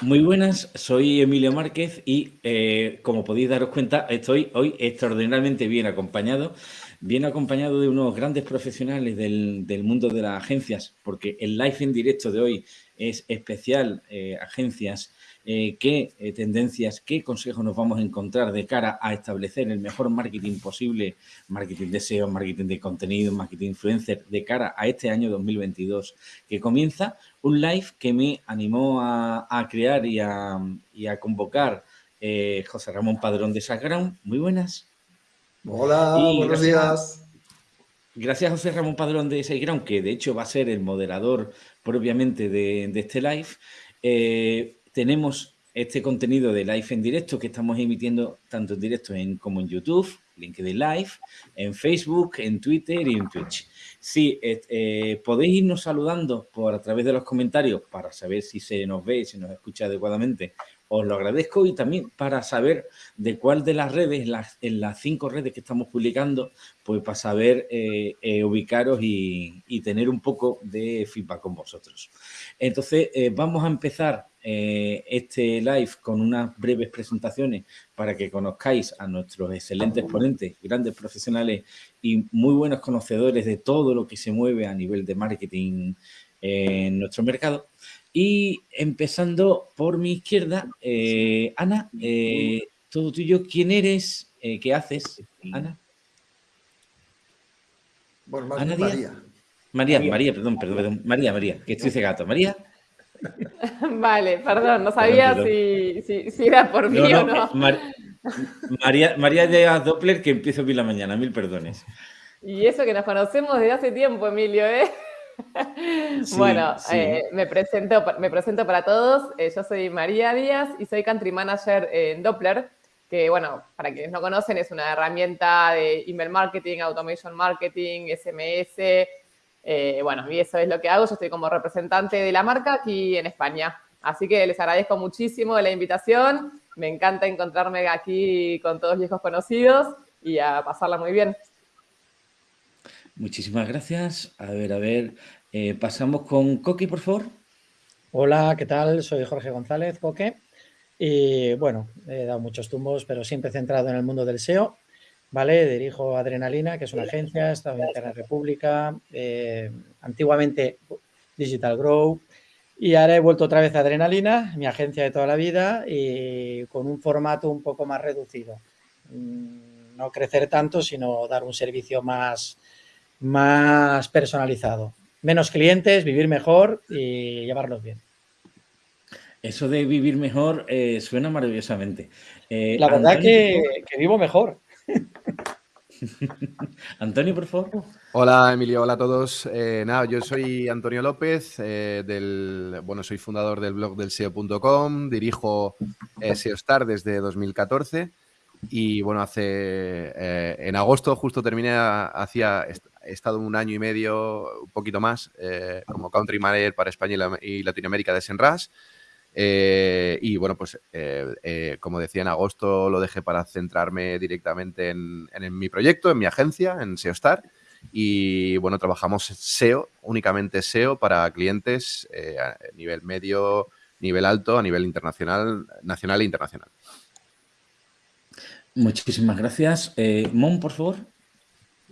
Muy buenas, soy Emilio Márquez y eh, como podéis daros cuenta estoy hoy extraordinariamente bien acompañado, bien acompañado de unos grandes profesionales del, mundo de las agencias, porque el live en directo de hoy es especial eh, agencias eh, qué eh, tendencias, qué consejos nos vamos a encontrar de cara a establecer el mejor marketing posible, marketing de SEO, marketing de contenido, marketing influencer, de cara a este año 2022 que comienza, un live que me animó a, crear y a, convocar eh, José Ramón Padrón de Saground. Muy buenas. Hola, buenos días. Gracias José Ramón Padrón de SiteGround, que de hecho va a ser el moderador propiamente de, este live tenemos este contenido de live en directo que estamos emitiendo tanto en directo en, como en YouTube, LinkedIn Live, en Facebook, en Twitter y en Twitch. Sí, eh, podéis irnos saludando por a través de los comentarios para saber si se nos ve se nos escucha adecuadamente. Os lo agradezco y también para saber de cuál de las redes, en las cinco redes que estamos publicando, pues para saber eh, eh, ubicaros y, y, tener un poco de feedback con vosotros. Entonces, vamos a empezar eh, este live con unas breves presentaciones para que conozcáis a nuestros excelentes ponentes, grandes profesionales y muy buenos conocedores de todo lo que se mueve a nivel de marketing en nuestro mercado. Y empezando por mi izquierda, eh, Ana, eh, todo tuyo, ¿quién eres? ¿Qué haces, Ana? Bueno, más Ana María. María. María, perdón, perdón, perdón, María, María, que estoy cegato. María. Vale, perdón, no sabía Si, si, era por mí o no. María, María llega Doppler que empiezo hoy la mañana, mil perdones. Y eso que nos conocemos desde hace tiempo, Emilio, ¿eh? bueno, eh, me, presento, me presento para todos. Eh, yo soy María Díaz y soy Country Manager en Doppler, que, bueno, para quienes no conocen, es una herramienta de email marketing, automation marketing, SMS, eh, bueno, y eso es lo que hago. Yo estoy como representante de la marca aquí en España. Así que les agradezco muchísimo la invitación. Me encanta encontrarme aquí con todos viejos conocidos y a pasarla muy bien. Muchísimas gracias. A ver, a ver, eh, pasamos con Coqui, por favor. Hola, ¿qué tal? Soy Jorge González, Coque. Y bueno, he dado muchos tumbos, pero siempre centrado en el mundo del SEO. ¿vale? Dirijo Adrenalina, que es una agencia, estaba en la República, eh, antiguamente Digital Grow, y ahora he vuelto otra vez a Adrenalina, mi agencia de toda la vida, y con un formato un poco más reducido. Mm, no crecer tanto, sino dar un servicio más, más personalizado. Menos clientes, vivir mejor y llevarlos bien. Eso de vivir mejor eh, suena maravillosamente. Eh, la verdad que, que, vivo mejor. Antonio, por favor. Hola, Emilio. Hola a todos. Eh, nada, yo soy Antonio López, eh, del, bueno, soy fundador del blog del SEO.com, dirijo eh, SEOstar desde 2014 y, bueno, hace, en agosto justo terminé, hacía, he estado un año y medio, un poquito más, como Country Manager para España y, Latinoamérica de Senras. Eh, y bueno, pues eh, eh, como decía, en agosto lo dejé para centrarme directamente en, mi proyecto, en mi agencia, en SEOstar. Y bueno, trabajamos SEO, únicamente SEO para clientes a nivel medio, nivel alto, a nivel internacional, nacional e internacional. Muchísimas gracias. Mon, por favor.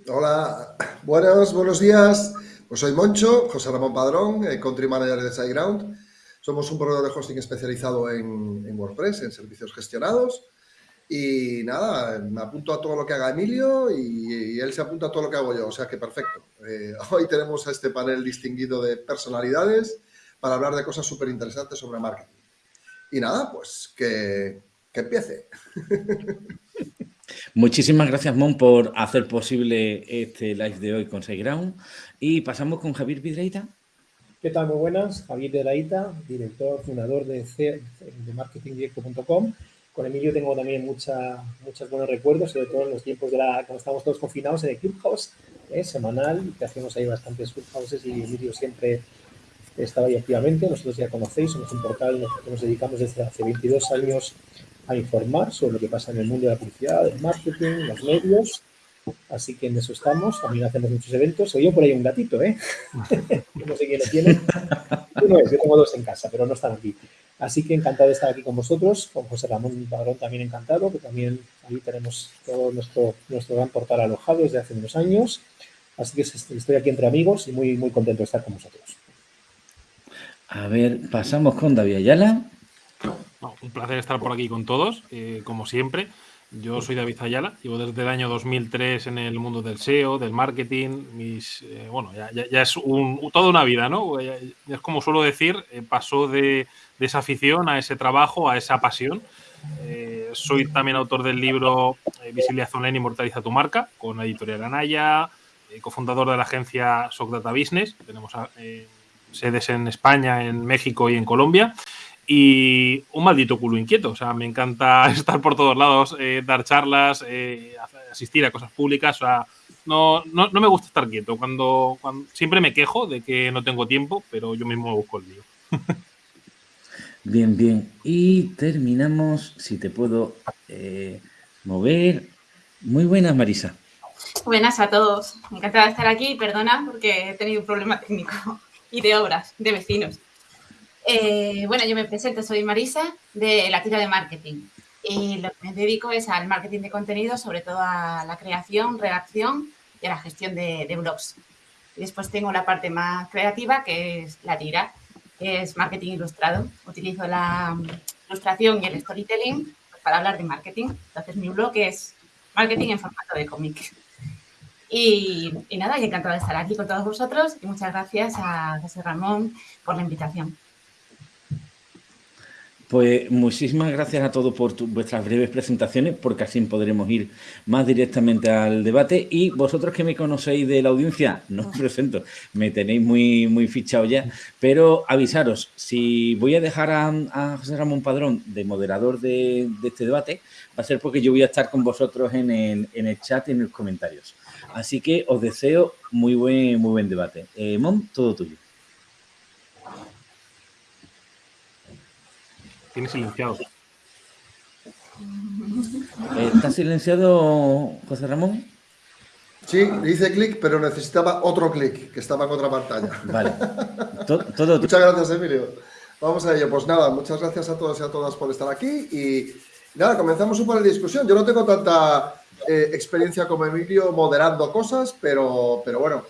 Hola, buenos, buenos días. Pues soy Moncho, José Ramón Padrón, Country Manager de SiteGround. Somos un proveedor de hosting especializado en, WordPress, en servicios gestionados. Y nada, me apunto a todo lo que haga Emilio y, él se apunta a todo lo que hago yo. O sea que perfecto. Eh, hoy tenemos a este panel distinguido de personalidades para hablar de cosas súper interesantes sobre marketing. Y nada, pues que, que empiece. Muchísimas gracias, Mon, por hacer posible este live de hoy con SiteGround. Y pasamos con Javier Vidreita. ¿Qué tal? Muy buenas. Javier Laita, director, fundador de, de marketingdirecto.com. Con Emilio tengo también mucha, muchos buenos recuerdos, sobre todo en los tiempos de la, cuando estamos todos confinados en el Clubhouse ¿eh? semanal, que hacíamos ahí bastantes Clubhouses y Emilio siempre estaba ahí activamente. Nosotros ya conocéis, somos un portal que nos dedicamos desde hace 22 años a informar sobre lo que pasa en el mundo de la publicidad, del marketing, los medios Así que en eso estamos. También hacemos muchos eventos. Oye, por ahí un gatito, ¿eh? no sé quién lo tiene. Uno es, yo tengo dos en casa, pero no están aquí. Así que encantado de estar aquí con vosotros, con José Ramón Padrón también encantado, que también ahí tenemos todo nuestro, nuestro gran portal alojado desde hace unos años. Así que estoy aquí entre amigos y muy, muy contento de estar con vosotros. A ver, pasamos con David Ayala. Un placer estar por aquí con todos, eh, como siempre. Yo soy David Ayala, llevo desde el año 2003 en el mundo del SEO, del marketing. Mis, eh, bueno, ya, es toda una vida, ¿no? es como suelo decir, eh, pasó de, esa afición a ese trabajo, a esa pasión. soy también autor del libro Visibilidad Online Inmortaliza tu marca, con la editorial Anaya, cofundador de la agencia SOC Data Business. Tenemos sedes en España, en México y en Colombia. Y un maldito culo inquieto, o sea, me encanta estar por todos lados, eh, dar charlas, eh, asistir a cosas públicas, o sea, no, no, me gusta estar quieto. Cuando, siempre me quejo de que no tengo tiempo, pero yo mismo busco el lío. bien, bien. Y terminamos, si te puedo eh, mover. Muy buenas, Marisa. Buenas a todos. Encantada de estar aquí. Perdona porque he tenido un problema técnico y de obras, de vecinos. Eh, bueno, yo me presento, soy Marisa de la tira de marketing y lo que me dedico es al marketing de contenido, sobre todo a la creación, redacción y a la gestión de, blogs. Después tengo la parte más creativa que es la tira, que es marketing ilustrado. Utilizo la ilustración y el storytelling para hablar de marketing. Entonces mi blog es marketing en formato de cómic. Y, nada, y encantado de estar aquí con todos vosotros y muchas gracias a José Ramón por la invitación. Pues muchísimas gracias a todos por vuestras breves presentaciones, porque así podremos ir más directamente al debate. Y vosotros que me conocéis de la audiencia, no os presento, me tenéis muy, fichado ya, pero avisaros, si voy a dejar a, José Ramón Padrón de moderador de, este debate, va a ser porque yo voy a estar con vosotros en el, en el chat y en los comentarios. Así que os deseo muy buen, muy buen debate. Eh, Mon, todo tuyo. Tiene silenciado. ¿Está silenciado José Ramón? Sí, le hice clic, pero necesitaba otro clic, que estaba en otra pantalla. Vale. muchas gracias, Emilio. Vamos a ello. Pues nada, muchas gracias a todos y a todas por estar aquí. Y nada, comenzamos un poco la discusión. Yo no tengo tanta eh, experiencia como Emilio moderando cosas, pero, pero bueno,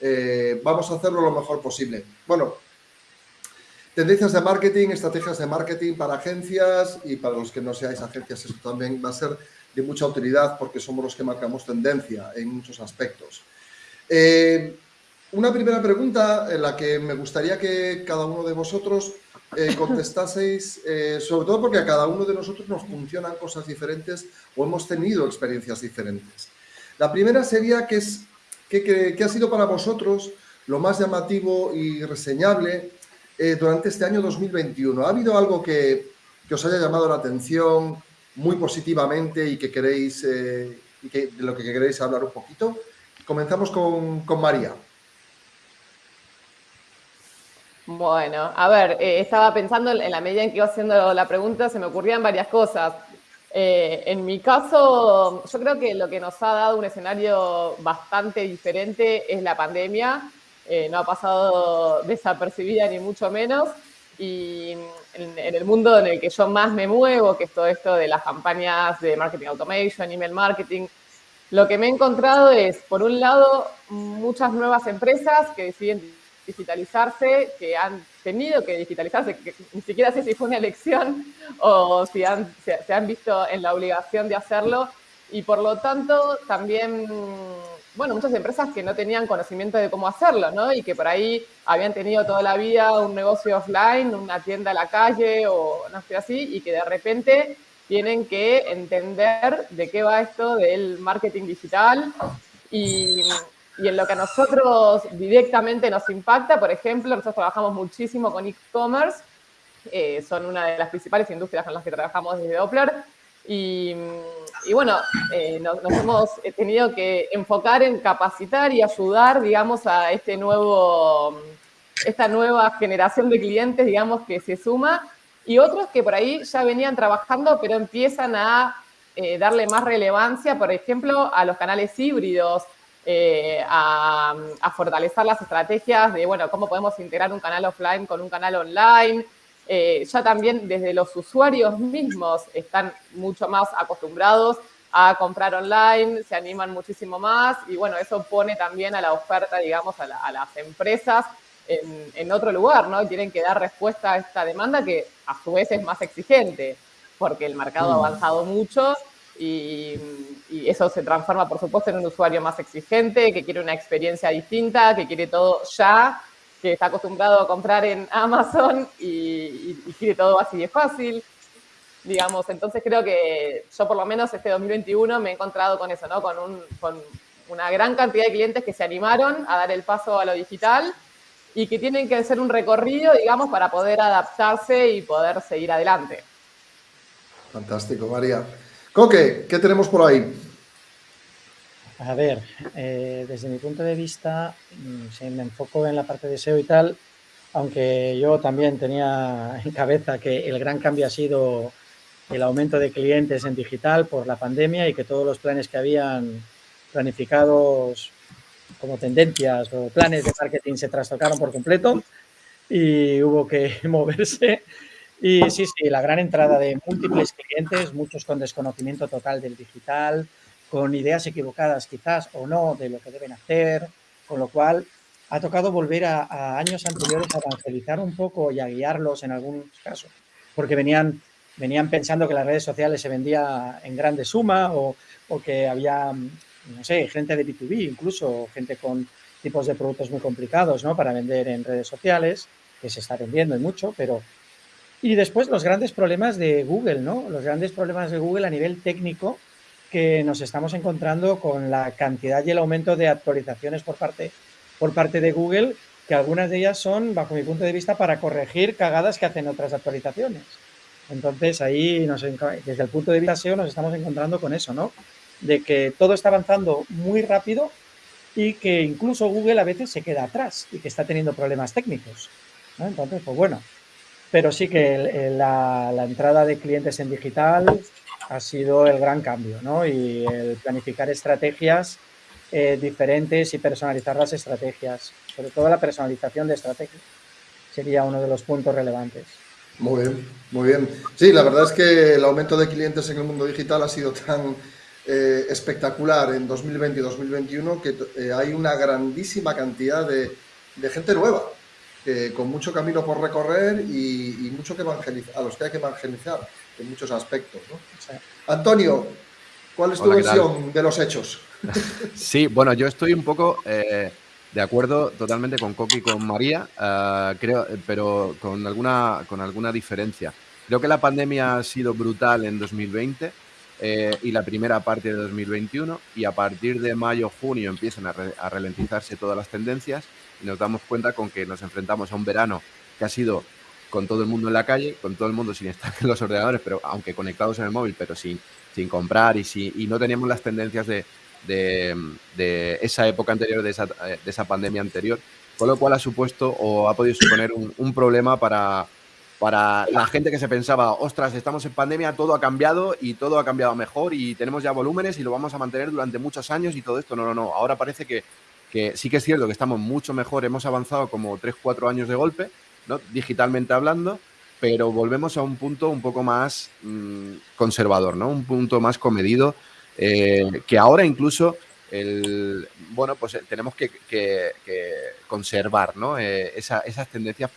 eh, vamos a hacerlo lo mejor posible. Bueno, Tendencias de marketing, estrategias de marketing para agencias y para los que no seáis agencias, eso también va a ser de mucha utilidad porque somos los que marcamos tendencia en muchos aspectos. Eh, una primera pregunta en la que me gustaría que cada uno de vosotros eh, contestaseis, eh, sobre todo porque a cada uno de nosotros nos funcionan cosas diferentes o hemos tenido experiencias diferentes. La primera sería que, es, que ha sido para vosotros lo más llamativo y reseñable eh, durante este año 2021? ¿Ha habido algo que, os haya llamado la atención muy positivamente y que queréis, eh, y que, de lo que queréis hablar un poquito? Comenzamos con, María. Bueno, a ver, eh, estaba pensando en la medida en que iba haciendo la pregunta, se me ocurrían varias cosas. en mi caso, yo creo que lo que nos ha dado un escenario bastante diferente es la pandemia. Eh, no ha pasado desapercibida ni mucho menos. Y en, el mundo en el que yo más me muevo, que es todo esto de las campañas de marketing automation, email marketing, lo que me he encontrado es, por un lado, muchas nuevas empresas que deciden digitalizarse, que han tenido que digitalizarse, que ni siquiera sé si fue una elección o si se han visto en la obligación de hacerlo. Y por lo tanto, también bueno, muchas empresas que no tenían conocimiento de cómo hacerlo, ¿no? Y que por ahí habían tenido toda la vida un negocio offline, una tienda a la calle o no sé así, y que de repente tienen que entender de qué va esto del marketing digital y, y en lo que a nosotros directamente nos impacta, por ejemplo, nosotros trabajamos muchísimo con e-commerce, eh, son una de las principales industrias con las que trabajamos desde Doppler, y, bueno, eh, nos, hemos tenido que enfocar en capacitar y ayudar, digamos, a este nuevo, esta nueva generación de clientes, digamos, que se suma, y otros que por ahí ya venían trabajando, pero empiezan a eh, darle más relevancia, por ejemplo, a los canales híbridos, eh, a, fortalecer las estrategias de, bueno, cómo podemos integrar un canal offline con un canal online, eh, ya también desde los usuarios mismos están mucho más acostumbrados a comprar online, se animan muchísimo más y bueno, eso pone también a la oferta, digamos, a, las empresas en, otro lugar, ¿no? Tienen que dar respuesta a esta demanda que a su vez es más exigente, porque el mercado ha mm. avanzado mucho y, eso se transforma, por supuesto, en un usuario más exigente, que quiere una experiencia distinta, que quiere todo ya, que está acostumbrado a comprar en Amazon y, y quiere todo así de fácil digamos. Entonces creo que yo por lo menos este 2021 me he encontrado con eso, ¿no? Con, con una gran cantidad de clientes que se animaron a dar el paso a lo digital y que tienen que hacer un recorrido, digamos, para poder adaptarse y poder seguir adelante. Fantástico, María. Coque, ¿qué tenemos por ahí? A ver, eh, desde mi punto de vista, mm, si me enfoco en la parte de SEO y tal, aunque yo también tenía en cabeza que el gran cambio ha sido el aumento de clientes en digital por la pandemia y que todos los planes que habían planificados como tendencias o planes de marketing se trastocaron por completo y hubo que moverse. Y sí, sí, la gran entrada de múltiples clientes, muchos con desconocimiento total del digital, con ideas equivocadas quizás o no de lo que deben hacer, con lo cual ha tocado volver a, años anteriores a evangelizar un poco y a guiarlos en algunos casos, porque venían venían pensando que las redes sociales se vendía en grande suma o, que había, no sé, gente de B2B incluso, gente con tipos de productos muy complicados ¿no? para vender en redes sociales, que se está vendiendo y mucho, pero... Y después los grandes problemas de Google, ¿no? Los grandes problemas de Google a nivel técnico que nos estamos encontrando con la cantidad y el aumento de actualizaciones por parte, por parte de Google, que algunas de ellas son, bajo mi punto de vista, para corregir cagadas que hacen otras actualizaciones. Entonces ahí nos, desde el punto de vista SEO nos estamos encontrando con eso, ¿no? De que todo está avanzando muy rápido y que incluso Google a veces se queda atrás y que está teniendo problemas técnicos. Entonces, pues bueno, pero sí que la, entrada de clientes en digital ha sido el gran cambio, ¿no? Y el planificar estrategias eh, diferentes y personalizar las estrategias, sobre todo la personalización de estrategias, sería uno de los puntos relevantes. Muy bien, muy bien. Sí, la verdad es que el aumento de clientes en el mundo digital ha sido tan eh, espectacular en 2020 y 2021 que eh, hay una grandísima cantidad de, gente nueva, con mucho camino por recorrer y, mucho que evangelizar, a los que hay que evangelizar en muchos aspectos. Antonio, ¿cuál es tu versión de los hechos? Sí, bueno, yo estoy un poco... Eh, de acuerdo totalmente con Coqui y con María, eh, creo, pero con alguna, con alguna diferencia. Creo que la pandemia ha sido brutal en 2020 eh, y la primera parte de 2021 y a partir de mayo, junio empiezan a, a, ralentizarse todas las tendencias y nos damos cuenta con que nos enfrentamos a un verano que ha sido con todo el mundo en la calle, con todo el mundo sin estar en los ordenadores, pero aunque conectados en el móvil, pero sin, sin comprar y, si, y no teníamos las tendencias de, de, esa época anterior, de esa, de esa, pandemia anterior, con lo cual ha supuesto o ha podido suponer un, problema para, para la gente que se pensaba, ostras, estamos en pandemia, todo ha cambiado y todo ha cambiado mejor y tenemos ya volúmenes y lo vamos a mantener durante muchos años y todo esto. No, no, no. Ahora parece que, que sí que es cierto que estamos mucho mejor, hemos avanzado como 3, 4 años de golpe, digitalmente hablando, pero volvemos a un punto un poco más mm, conservador, ¿no? un punto más comedido eh, que ahora incluso el, bueno, pues eh, tenemos que, conservar ¿no? Eh, esas tendencias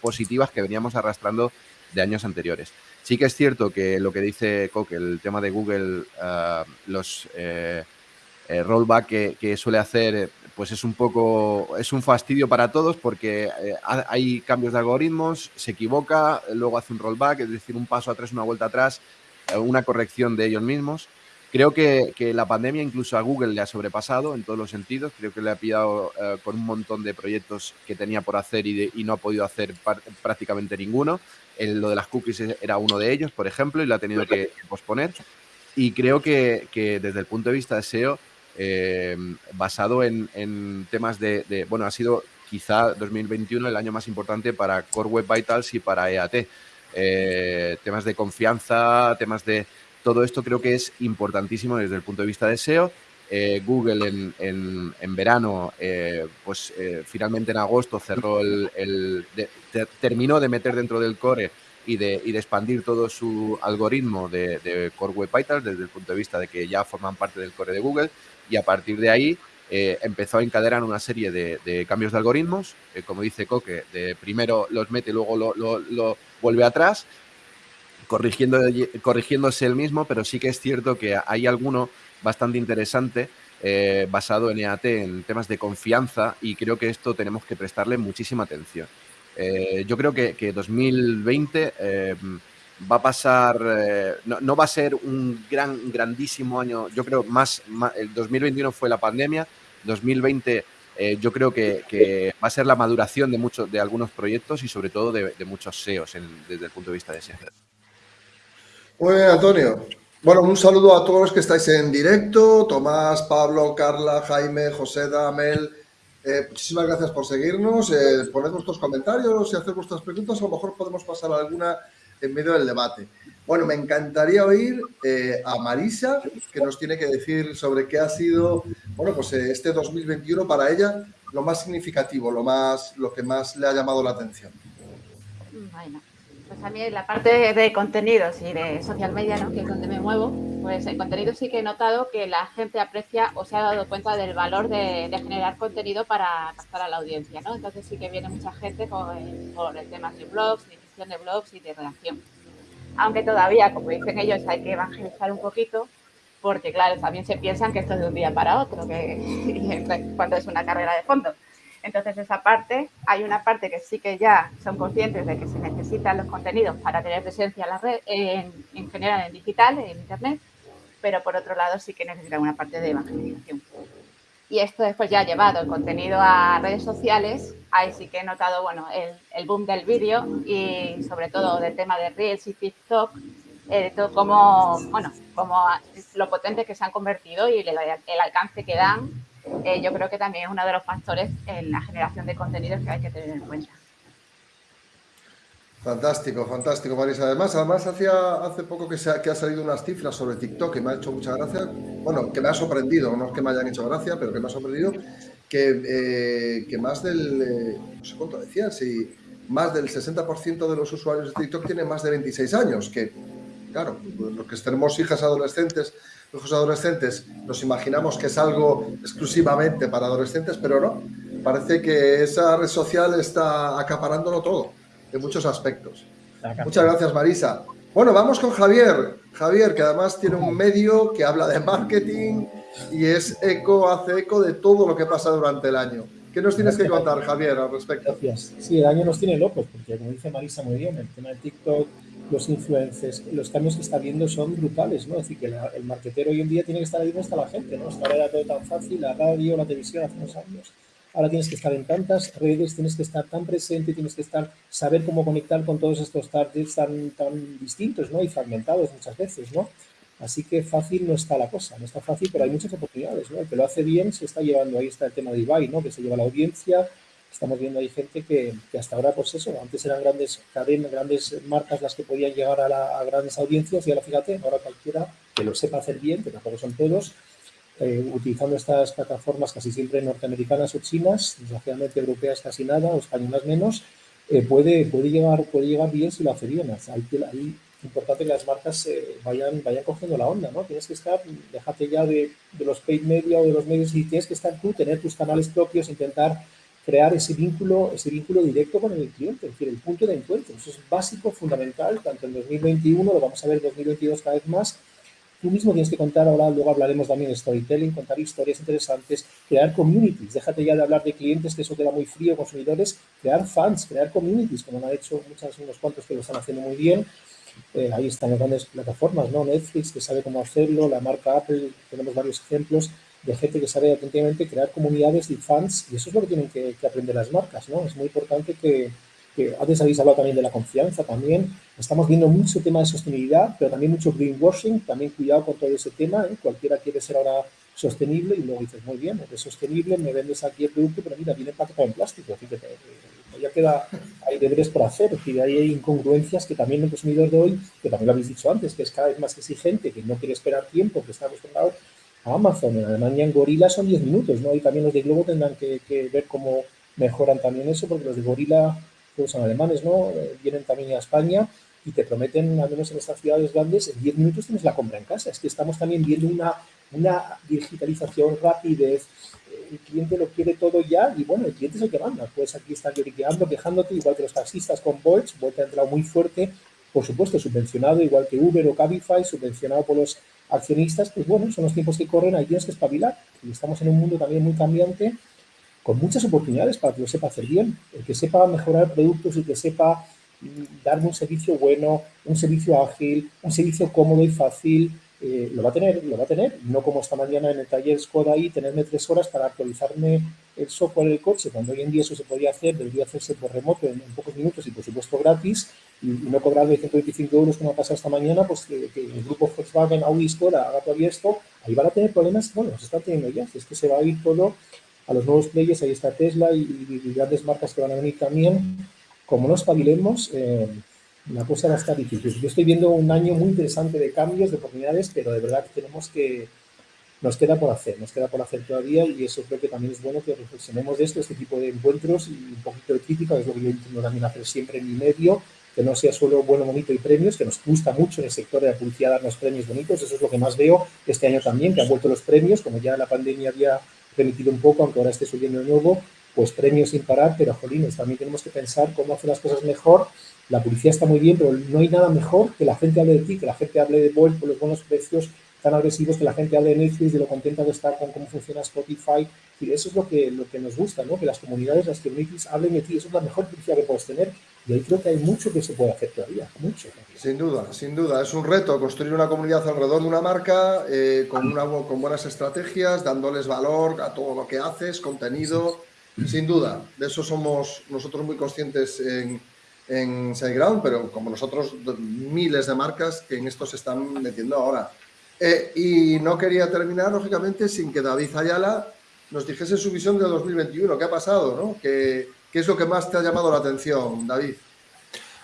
positivas que veníamos arrastrando de años anteriores. Sí que es cierto que lo que dice Coque, el tema de Google, los rollback que, suele hacer, pues es un poco, es un fastidio para todos porque hay cambios de algoritmos, se equivoca, luego hace un rollback, es decir, un paso atrás, una vuelta atrás, una corrección de ellos mismos. Creo que, la pandemia incluso a Google le ha sobrepasado en todos los sentidos. Creo que le ha pillado eh, con un montón de proyectos que tenía por hacer y, no ha podido hacer prácticamente ninguno. lo de las cookies era uno de ellos, por ejemplo, y lo ha tenido que posponer. Y creo que, desde el punto de vista de SEO, eh, basado en, temas de, bueno, ha sido quizá 2021 el año más importante para Core Web Vitals y para EAT. Eh, temas de confianza, temas de todo esto creo que es importantísimo desde el punto de vista de SEO eh, Google en, verano, eh, pues eh, finalmente en agosto cerró el, terminó de meter dentro del core y de, expandir todo su algoritmo de, Core Web Vitals desde el punto de vista de que ya forman parte del core de Google y a partir de ahí empezó a encadenar una serie de, cambios de algoritmos, como dice Coque, de primero los mete, luego lo, vuelve atrás corrigiendo, corrigiéndose el mismo, pero sí que es cierto que hay alguno bastante interesante eh, basado en EAT, en temas de confianza, y creo que esto tenemos que prestarle muchísima atención. Eh, yo creo que, 2020 eh, va a pasar, no, va a ser un gran, grandísimo año, yo creo más, el 2021 fue la pandemia, 2020 yo creo que, va a ser la maduración de muchos, de algunos proyectos y sobre todo de, muchos SEOs desde el punto de vista de SEO. Muy bien, Antonio. Bueno, un saludo a todos los que estáis en directo, Tomás, Pablo, Carla, Jaime, José, Damel. Eh, muchísimas gracias por seguirnos, eh, poned vuestros comentarios y hacer vuestras preguntas, a lo mejor podemos pasar alguna en medio del debate. Bueno, me encantaría oír eh, a Marisa, que nos tiene que decir sobre qué ha sido, bueno, pues este 2021 para ella lo más significativo, lo, más, lo que más le ha llamado la atención. Bueno, pues a mí la parte de contenidos y de social media, ¿no? que es donde me muevo, pues en contenido sí que he notado que la gente aprecia o se ha dado cuenta del valor de, generar contenido para captar a la audiencia. ¿no? Entonces sí que viene mucha gente con, el tema de blogs, de blogs y de redacción. Aunque todavía, como dicen ellos, hay que evangelizar un poquito, porque claro, también se piensan que esto es de un día para otro, que cuando es una carrera de fondo. Entonces, esa parte, hay una parte que sí que ya son conscientes de que se necesitan los contenidos para tener presencia en, la red, en, general en digital, en Internet, pero por otro lado sí que necesitan una parte de evangelización. Y esto después ya ha llevado el contenido a redes sociales, ahí sí que he notado bueno, el, boom del vídeo y sobre todo del tema de Reels y TikTok, eh, todo como, bueno, como lo potente que se han convertido y el alcance que dan eh, yo creo que también es uno de los factores en la generación de contenidos que hay que tener en cuenta. Fantástico, fantástico, Marisa. Además, además hacía hace poco que, se ha, que ha salido unas cifras sobre TikTok que me ha hecho mucha gracia. Bueno, que me ha sorprendido, no es que me hayan hecho gracia, pero que me ha sorprendido que, eh, que más del, eh, no sé cuánto decían, si más del 60% de los usuarios de TikTok tienen más de 26 años, que claro, los que tenemos hijas adolescentes los adolescentes nos imaginamos que es algo exclusivamente para adolescentes, pero no. Parece que esa red social está acaparándolo todo, en muchos aspectos. Muchas gracias, Marisa. Bueno, vamos con Javier. Javier, que además tiene un medio que habla de marketing y es eco, hace eco de todo lo que pasa durante el año. ¿Qué nos tienes que contar, Javier, al respecto? Gracias. Sí, el año nos tiene locos, porque como dice Marisa muy bien, el tema de TikTok, los influencers, los cambios que está viendo son brutales, ¿no? Es decir, que el marketero hoy en día tiene que estar ahí donde está la gente, ¿no? Hasta ahora era todo tan fácil, la radio, la televisión hace unos años. Ahora tienes que estar en tantas redes, tienes que estar tan presente, tienes que estar, saber cómo conectar con todos estos targets tan, tan distintos, ¿no? Y fragmentados muchas veces, ¿no? Así que fácil no está la cosa, no está fácil, pero hay muchas oportunidades, ¿no? El que lo hace bien se está llevando, ahí está el tema de Ibai, ¿no? Que se lleva la audiencia, estamos viendo ahí gente que, que, hasta ahora, pues eso, antes eran grandes cadenas, grandes marcas las que podían llegar a, la, a, grandes audiencias y ahora fíjate, ahora cualquiera que lo sepa hacer bien, que tampoco son todos, eh, utilizando estas plataformas casi siempre norteamericanas o chinas, desgraciadamente europeas casi nada o españolas menos, eh, puede, puede, llegar, puede llegar bien si lo hace bien. Ahí, ahí importante que las marcas eh, vayan, vayan cogiendo la onda, ¿no? Tienes que estar, déjate ya de, de los paid media o de los medios y tienes que estar tú, tener tus canales propios, intentar crear ese vínculo, ese vínculo directo con el cliente, es decir, el punto de encuentro. Eso es básico, fundamental, tanto en 2021, lo vamos a ver en 2022 cada vez más. Tú mismo tienes que contar, ahora luego hablaremos también de storytelling, contar historias interesantes, crear communities. Déjate ya de hablar de clientes, que eso queda muy frío, consumidores, crear fans, crear communities, como han hecho muchos, unos cuantos que lo están haciendo muy bien. Eh, ahí están las grandes plataformas, ¿no? Netflix, que sabe cómo hacerlo, la marca Apple, tenemos varios ejemplos de gente que sabe atentamente crear comunidades y fans, y eso es lo que tienen que, aprender las marcas, ¿no? Es muy importante que, que, antes habéis hablado también de la confianza, también estamos viendo mucho tema de sostenibilidad, pero también mucho greenwashing, también cuidado con todo ese tema, ¿eh? cualquiera quiere ser ahora sostenible y luego dices, muy bien, eres sostenible, me vendes aquí el producto, pero mira, viene empacado en plástico, fíjate, ya queda, hay deberes por hacer, decir, hay incongruencias que también el consumidor de hoy, que también lo habéis dicho antes, que es cada vez más exigente, que no quiere esperar tiempo, que está acostumbrado a Amazon. En Alemania en Gorila son 10 minutos, ¿no? Y también los de Globo tendrán que, ver cómo mejoran también eso, porque los de Gorila, todos son alemanes, ¿no? Eh, vienen también a España y te prometen, al menos en estas ciudades grandes, en 10 minutos tienes la compra en casa. Es que estamos también viendo una, una digitalización, rapidez, el cliente lo quiere todo ya y bueno, el cliente es el que manda. Puedes aquí estar lloriqueando, quejándote, igual que los taxistas con Bolt, Bolt ha entrado muy fuerte, por supuesto, subvencionado, igual que Uber o Cabify, subvencionado por los accionistas, pues bueno, son los tiempos que corren, ahí tienes que espabilar. Y estamos en un mundo también muy cambiante, con muchas oportunidades para que lo sepa hacer bien. El que sepa mejorar productos, y que sepa mm, darme un servicio bueno, un servicio ágil, un servicio cómodo y fácil, eh, lo va a tener, lo va a tener, no como esta mañana en el taller Skoda ahí, tenerme tres horas para actualizarme el software del coche, cuando hoy en día eso se podía hacer, debería hacerse por remoto en, pocos minutos y por supuesto gratis, y, no cobrarme 125 euros como ha pasado esta mañana, pues que, el grupo Volkswagen, Audi, Skoda haga todavía esto, ahí van a tener problemas, bueno, se están teniendo ya, es que se va a ir todo a los nuevos players, ahí está Tesla y, grandes marcas que van a venir también, como no espabilemos, eh, la cosa va a estar difícil. Yo estoy viendo un año muy interesante de cambios, de oportunidades, pero de verdad tenemos que, nos queda por hacer, nos queda por hacer todavía y eso creo que también es bueno que reflexionemos de esto, este tipo de encuentros y un poquito de crítica, es lo que yo intento también hacer siempre en mi medio, que no sea solo bueno, bonito y premios, que nos gusta mucho en el sector de la publicidad darnos premios bonitos, eso es lo que más veo este año también, que han vuelto los premios, como ya la pandemia había permitido un poco, aunque ahora esté subiendo de nuevo, pues premios sin parar, pero jolines, también tenemos que pensar cómo hacer las cosas mejor. La publicidad está muy bien, pero no hay nada mejor que la gente hable de ti, que la gente hable de Bolt por los buenos precios tan agresivos, que la gente hable de Netflix, de lo contenta de estar con cómo funciona Spotify. Y eso es lo que, lo que nos gusta, ¿no? que las comunidades, las communities hablen de ti. Eso es la mejor publicidad que puedes tener. Y ahí creo que hay mucho que se puede hacer todavía, mucho. Sin duda, sin duda. Es un reto construir una comunidad alrededor de una marca eh, con, una, con buenas estrategias, dándoles valor a todo lo que haces, contenido. Sin duda, de eso somos nosotros muy conscientes en en pero como nosotros, miles de marcas que en esto se están metiendo ahora. Eh, y no quería terminar, lógicamente, sin que David Ayala nos dijese su visión de 2021. ¿Qué ha pasado? No? ¿Qué, ¿Qué, es lo que más te ha llamado la atención, David?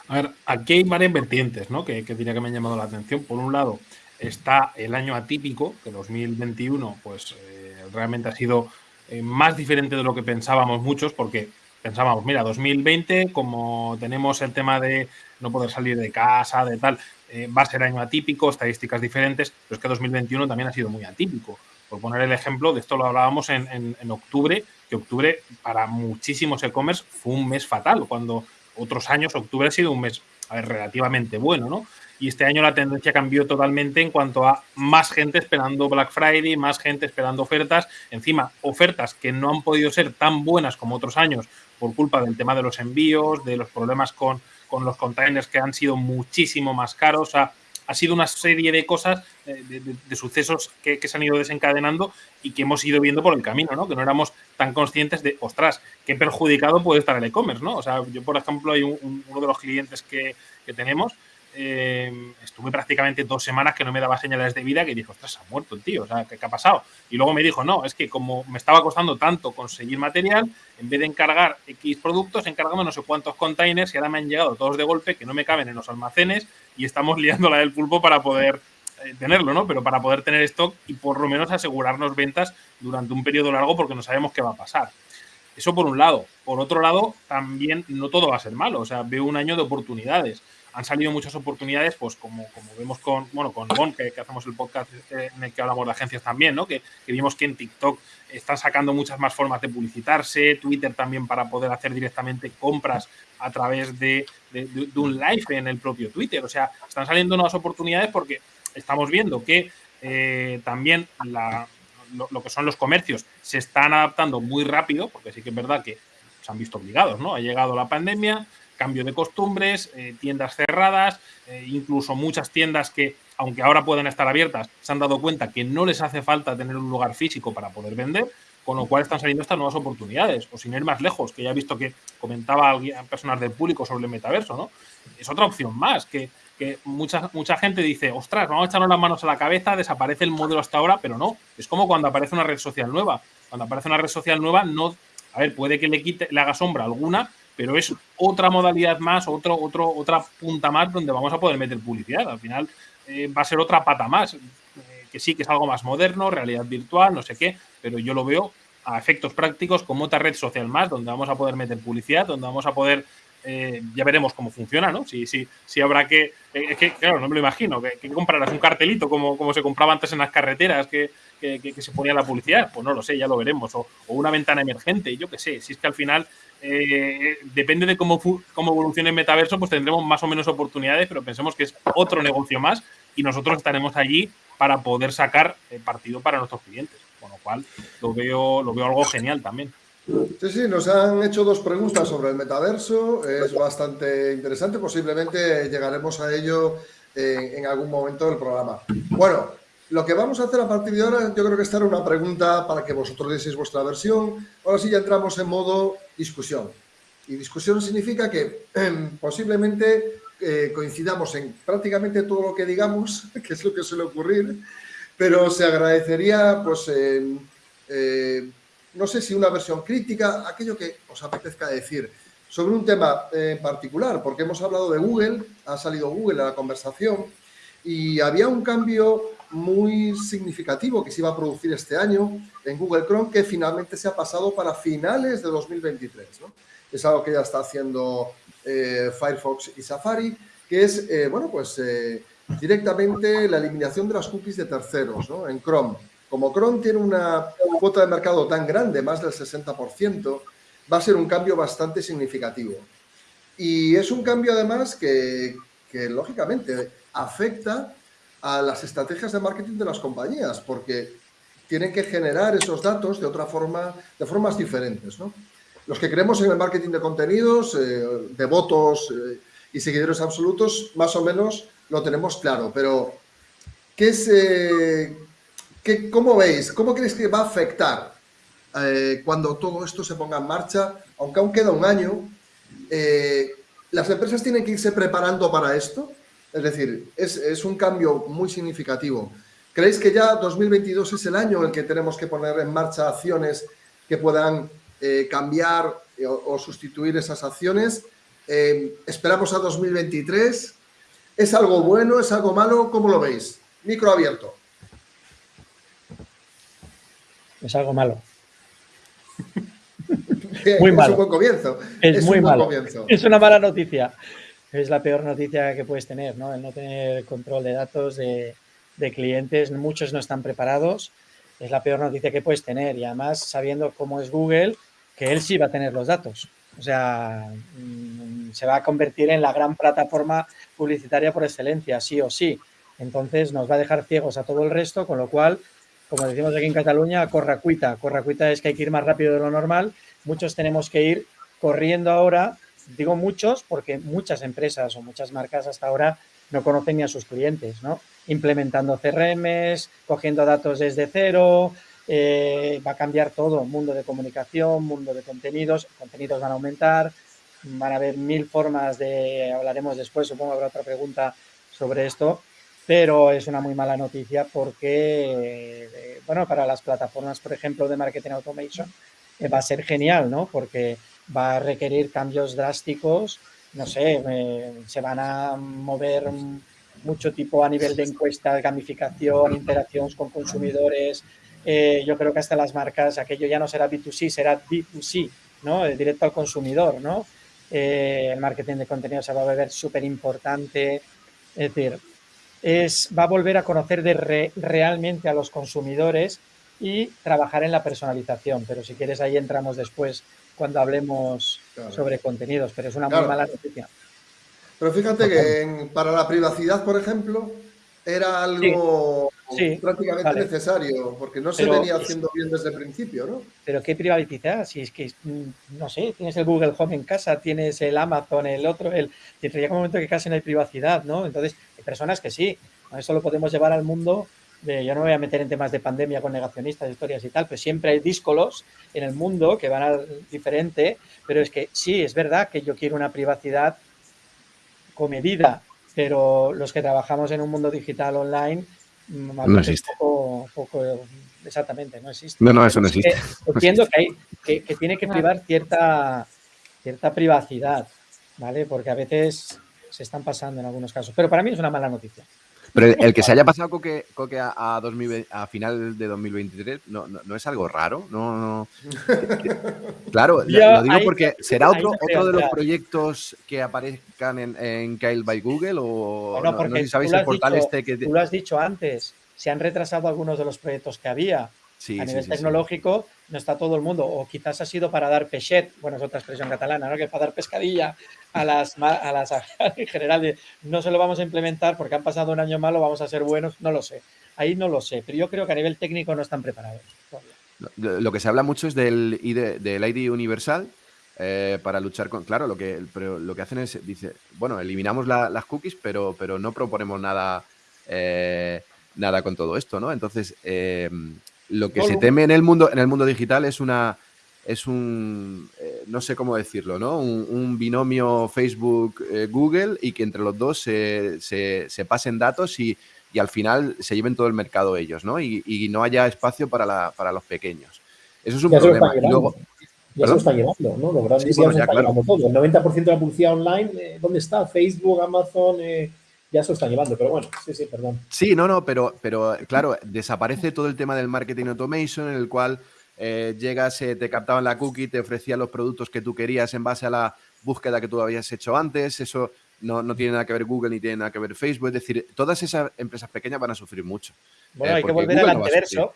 A ver, aquí hay varias vertientes ¿no? que, que diría que me han llamado la atención. Por un lado, está el año atípico, que 2021 pues, eh, realmente ha sido eh, más diferente de lo que pensábamos muchos, porque pensábamos, mira, 2020, como tenemos el tema de no poder salir de casa, de tal, eh, va a ser año atípico, estadísticas diferentes, pero es que 2021 también ha sido muy atípico. Por poner el ejemplo, de esto lo hablábamos en, en octubre, que octubre para muchísimos e-commerce fue un mes fatal, cuando otros años octubre ha sido un mes relativamente bueno, ¿no? Y este año la tendencia cambió totalmente en cuanto a más gente esperando Black Friday, más gente esperando ofertas, encima ofertas que no han podido ser tan buenas como otros años por culpa del tema de los envíos, de los problemas con, con los containers que han sido muchísimo más caros, ha sido una serie de cosas, eh, de, sucesos que, se han ido desencadenando y que hemos ido viendo por el camino, ¿no? Que no éramos tan conscientes de, ostras, qué perjudicado puede estar el e-commerce, ¿no? O sea, yo, por ejemplo, hay uno de los clientes que, que tenemos eh, estuve prácticamente dos semanas que no me daba señales de vida que dijo, ostras, ha muerto el tío, o sea, ¿qué, ha pasado? Y luego me dijo, no, es que como me estaba costando tanto conseguir material, en vez de encargar X productos, encargamos no sé cuántos containers y ahora me han llegado todos de golpe que no me caben en los almacenes y estamos liando la del pulpo para poder eh, tenerlo, ¿no? Pero para poder tener stock y por lo menos asegurarnos ventas durante un periodo largo porque no sabemos qué va a pasar. Eso por un lado. Por otro lado, también no todo va a ser malo. O sea, veo un año de oportunidades han salido muchas oportunidades, pues como, como vemos con, bueno, con Bon, que, hacemos el podcast en el que hablamos de agencias también, ¿no? Que, vimos que en TikTok están sacando muchas más formas de publicitarse, Twitter también para poder hacer directamente compras a través de, un live en el propio Twitter. O sea, están saliendo nuevas oportunidades porque estamos viendo que eh, también lo, que son los comercios se están adaptando muy rápido, porque sí que es verdad que se han visto obligados, ¿no? Ha llegado la pandemia, cambio de costumbres, eh, tiendas cerradas, eh, incluso muchas tiendas que, aunque ahora pueden estar abiertas, se han dado cuenta que no les hace falta tener un lugar físico para poder vender, con lo cual están saliendo estas nuevas oportunidades, o sin ir más lejos, que ya he visto que comentaba alguien, personas del público sobre el metaverso, ¿no? Es otra opción más, que, que mucha, mucha gente dice, ostras, vamos a echarnos las manos a la cabeza, desaparece el modelo hasta ahora, pero no, es como cuando aparece una red social nueva. Cuando aparece una red social nueva, no, a ver, puede que le quite, le haga sombra alguna, pero es otra modalidad más, otro, otro, otra punta más donde vamos a poder meter publicidad. Al final eh, va a ser otra pata más. Eh, que sí que es algo más moderno, realidad virtual, no sé qué, pero yo lo veo a efectos prácticos como otra red social más, donde vamos a poder meter publicidad, donde vamos a poder eh, ya veremos cómo funciona, ¿no? Si, si, si habrá que. Eh, que, claro, no me lo imagino, que, comprarás un cartelito como, como se compraba antes en las carreteras, que, que, se ponía la publicidad. Pues no lo sé, ya lo veremos. O, una ventana emergente, yo qué sé. Si es que al final eh, depende de cómo, cómo evolucione el metaverso, pues tendremos más o menos oportunidades, pero pensemos que es otro negocio más y nosotros estaremos allí para poder sacar partido para nuestros clientes. Con lo cual, lo veo, lo veo algo genial también. Sí, sí, nos han hecho dos preguntas sobre el metaverso. Es bastante interesante. Posiblemente llegaremos a ello en, algún momento del programa. Bueno, lo que vamos a hacer a partir de ahora, yo creo que esta era una pregunta para que vosotros deseis vuestra versión. Ahora sí ya entramos en modo discusión. Y discusión significa que em, posiblemente eh, coincidamos en prácticamente todo lo que digamos, que es lo que suele ocurrir, pero se agradecería pues eh, no sé si una versión crítica, aquello que os apetezca decir sobre un tema en particular, porque hemos hablado de Google, ha salido Google a la conversación y había un cambio muy significativo que se iba a producir este año en Google Chrome que finalmente se ha pasado para finales de 2023. Es algo que ya está haciendo eh, Firefox y Safari, que es, eh, bueno, pues eh, directamente la eliminación de las cookies de terceros en Chrome. Como Chrome tiene una cuota de mercado tan grande, más del 60%, va a ser un cambio bastante significativo. Y es un cambio además que, lógicamente afecta a las estrategias de marketing de las compañías, porque tienen que generar esos datos de otra forma, de formas diferentes. Los que creemos en el marketing de contenidos, eh, de votos eh, y seguidores absolutos, más o menos lo tenemos claro, pero ¿qué es, eh, ¿Cómo veis? ¿Cómo creéis que va a afectar eh, cuando todo esto se ponga en marcha? Aunque aún queda un año, eh, ¿las empresas tienen que irse preparando para esto? Es decir, es, un cambio muy significativo. ¿Creéis que ya 2022 es el año en el que tenemos que poner en marcha acciones que puedan eh, cambiar o, o, sustituir esas acciones? ¿Esperamos a 2023? ¿Es algo bueno? ¿Es algo malo? ¿Cómo lo veis? Micro abierto. Es algo malo. muy malo. Es un buen comienzo. Es, muy malo. Es una mala noticia. Es la peor noticia que puedes tener, ¿no? El no tener control de datos de, clientes. Muchos no están preparados. Es la peor noticia que puedes tener. Y además, sabiendo cómo es Google, que él sí va a tener los datos. O sea, mm, se va a convertir en la gran plataforma publicitaria por excelencia, sí o sí. Entonces nos va a dejar ciegos a todo el resto, con lo cual como decimos aquí en Cataluña, corracuita. Corracuita es que hay que ir más rápido de lo normal. Muchos tenemos que ir corriendo ahora. Digo muchos porque muchas empresas o muchas marcas hasta ahora no conocen ni a sus clientes, ¿no? Implementando CRMs, cogiendo datos desde cero, eh, va a cambiar todo, mundo de comunicación, mundo de contenidos, contenidos van a aumentar, van a haber mil formas de, hablaremos después, supongo habrá otra pregunta sobre esto, pero es una muy mala noticia porque, eh, bueno, para las plataformas, por ejemplo, de marketing automation, eh, va a ser genial, ¿no? Porque va a requerir cambios drásticos, no sé, eh, se van a mover mucho tipo a nivel de encuestas, gamificación, interacciones con consumidores. yo creo que hasta las marcas, aquello ya no será B2C, será B2C, ¿no? Directo al consumidor, ¿no? el marketing de contenido se va a ver súper importante. Es decir, es, va a volver a conocer de realmente a los consumidores y trabajar en la personalización. Pero si quieres, ahí entramos después cuando hablemos sobre contenidos, pero es una muy mala noticia. Pero fíjate que para la privacidad, por ejemplo, era algo prácticamente necesario, porque no se venía haciendo bien desde el principio, ¿no? Pero ¿qué privacidad? Si es que, mm, no sé, tienes el Google Home en casa, tienes el Amazon, el otro, el... Llega un momento que casi no hay privacidad, ¿no? Entonces, hay personas que sí, eso lo podemos llevar al mundo de, yo no me voy a meter en temas de pandemia con negacionistas, historias y tal, pero siempre hay díscolos en el mundo que van a diferente, pero es que sí, es verdad que yo quiero una privacidad comedida, pero los que trabajamos en un mundo digital online no existe. Poco, exactamente, no existe. No, no, eso no existe. entiendo que, hay, que, tiene que privar cierta, cierta privacidad, ¿vale? Porque a veces se están pasando en algunos casos. Pero para mí es una mala noticia. Pero el, que se haya pasado Coque, a, a, final de 2023 no, no, es algo raro. No, claro, lo digo porque será otro, otro de los proyectos que aparezcan en, en Kyle by Google o no, porque sabéis el portal este que... Tú lo has dicho antes, se han retrasado algunos de los proyectos que había a nivel tecnológico no está todo el mundo, o quizás ha sido para dar pechet, bueno, es otra expresión catalana, ¿no? que para dar pescadilla a las, a las en general, no se lo vamos a implementar porque han pasado un año malo, vamos a ser buenos, no lo sé. Ahí no lo sé, pero yo creo que a nivel técnico no están preparados. Lo que se habla mucho es del ID, del ID universal, eh, para luchar con. Claro, lo que, lo que hacen es, dice, bueno, eliminamos las cookies, pero, pero no proponemos nada, eh, nada con todo esto, ¿no? Entonces, eh, lo que se teme en el mundo, en el mundo digital es una es un eh, no sé cómo decirlo, ¿no? Un, binomio Facebook-Google y que entre los dos se, se, pasen datos y, y, al final se lleven todo el mercado ellos, ¿no? Y, y no haya espacio para, la, para los pequeños. Eso es un problema. ya se lo están llevando, ¿no? Los grandes ya se están llevando todo. El 90% de la publicidad online, eh, ¿dónde está? Facebook, Amazon, eh, ya se lo están llevando, pero bueno, sí, sí, perdón. Sí, no, no, pero, pero claro, desaparece todo el tema del marketing automation en el cual eh, llegas, eh, te captaban la cookie, te ofrecían los productos que tú querías en base a la búsqueda que tú habías hecho antes, eso no, no tiene nada que ver Google ni tiene nada que ver Facebook, es decir, todas esas empresas pequeñas van a sufrir mucho. Bueno, eh, hay que volver al anteverso,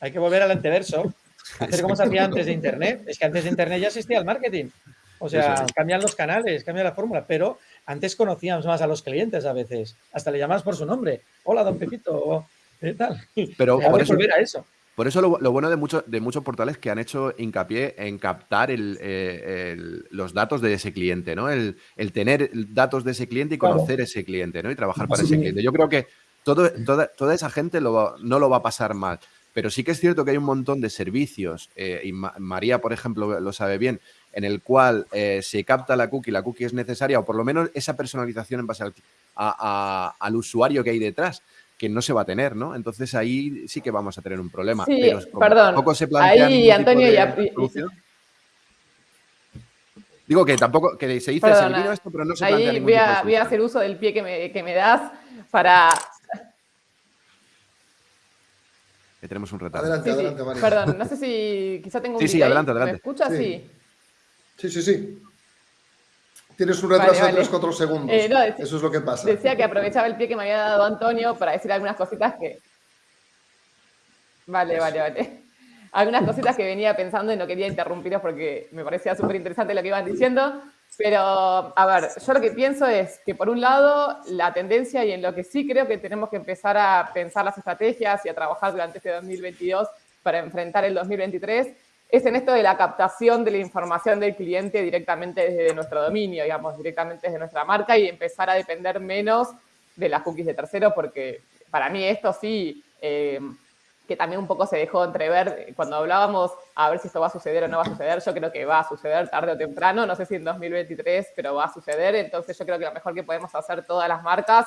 hay que volver al anteverso, hacer como se hacía antes de Internet, es que antes de Internet ya existía el marketing. O sea, cambian los canales, cambia la fórmula, pero antes conocíamos más a los clientes a veces. Hasta le llamabas por su nombre. Hola, don Pepito. ¿Qué tal? Pero por eso, volver a eso. Por eso lo, bueno de, muchos de muchos portales que han hecho hincapié en captar eh, los datos de ese cliente, ¿no? El, tener datos de ese cliente y conocer ese cliente, ¿no? Y trabajar para ese cliente. Yo creo que todo, toda, esa gente no lo va a pasar mal. Pero sí que es cierto que hay un montón de servicios, eh, y María, por ejemplo, lo sabe bien, en el cual eh, se capta la cookie, la cookie es necesaria, o por lo menos esa personalización en base al, al usuario que hay detrás, que no se va a tener, ¿no? Entonces ahí sí que vamos a tener un problema. Sí, perdón. Tampoco se plantea ahí, Antonio, ya... Digo que tampoco, que se dice, se esto, pero no se plantea ningún voy a, voy a hacer uso del pie que me, que me das para que tenemos un retardo. Adelante, adelante, María. Perdón, no sé si quizá tengo un Sí, sí, adelante, adelante. ¿Me escuchas? Sí. Sí, sí, sí. Tienes un retraso de 3-4 segundos. Eh, Eso es lo que pasa. Decía que aprovechaba el pie que me había dado Antonio para decir algunas cositas que... Vale, vale, vale. Algunas cositas que venía pensando y no quería interrumpiros porque me parecía súper interesante lo que iban diciendo. Pero, a ver, yo lo que pienso es que por un lado, la tendencia y en lo que sí creo que tenemos que empezar a pensar las estrategias y a trabajar durante este 2022 para enfrentar el 2023 es en esto de la captación de la información del cliente directamente desde nuestro dominio, digamos, directamente desde nuestra marca y empezar a depender menos de las cookies de terceros, porque para mí esto sí, eh, que también un poco se dejó entrever cuando hablábamos a ver si esto va a suceder o no va a suceder, yo creo que va a suceder tarde o temprano, no sé si en 2023, pero va a suceder, entonces yo creo que lo mejor que podemos hacer todas las marcas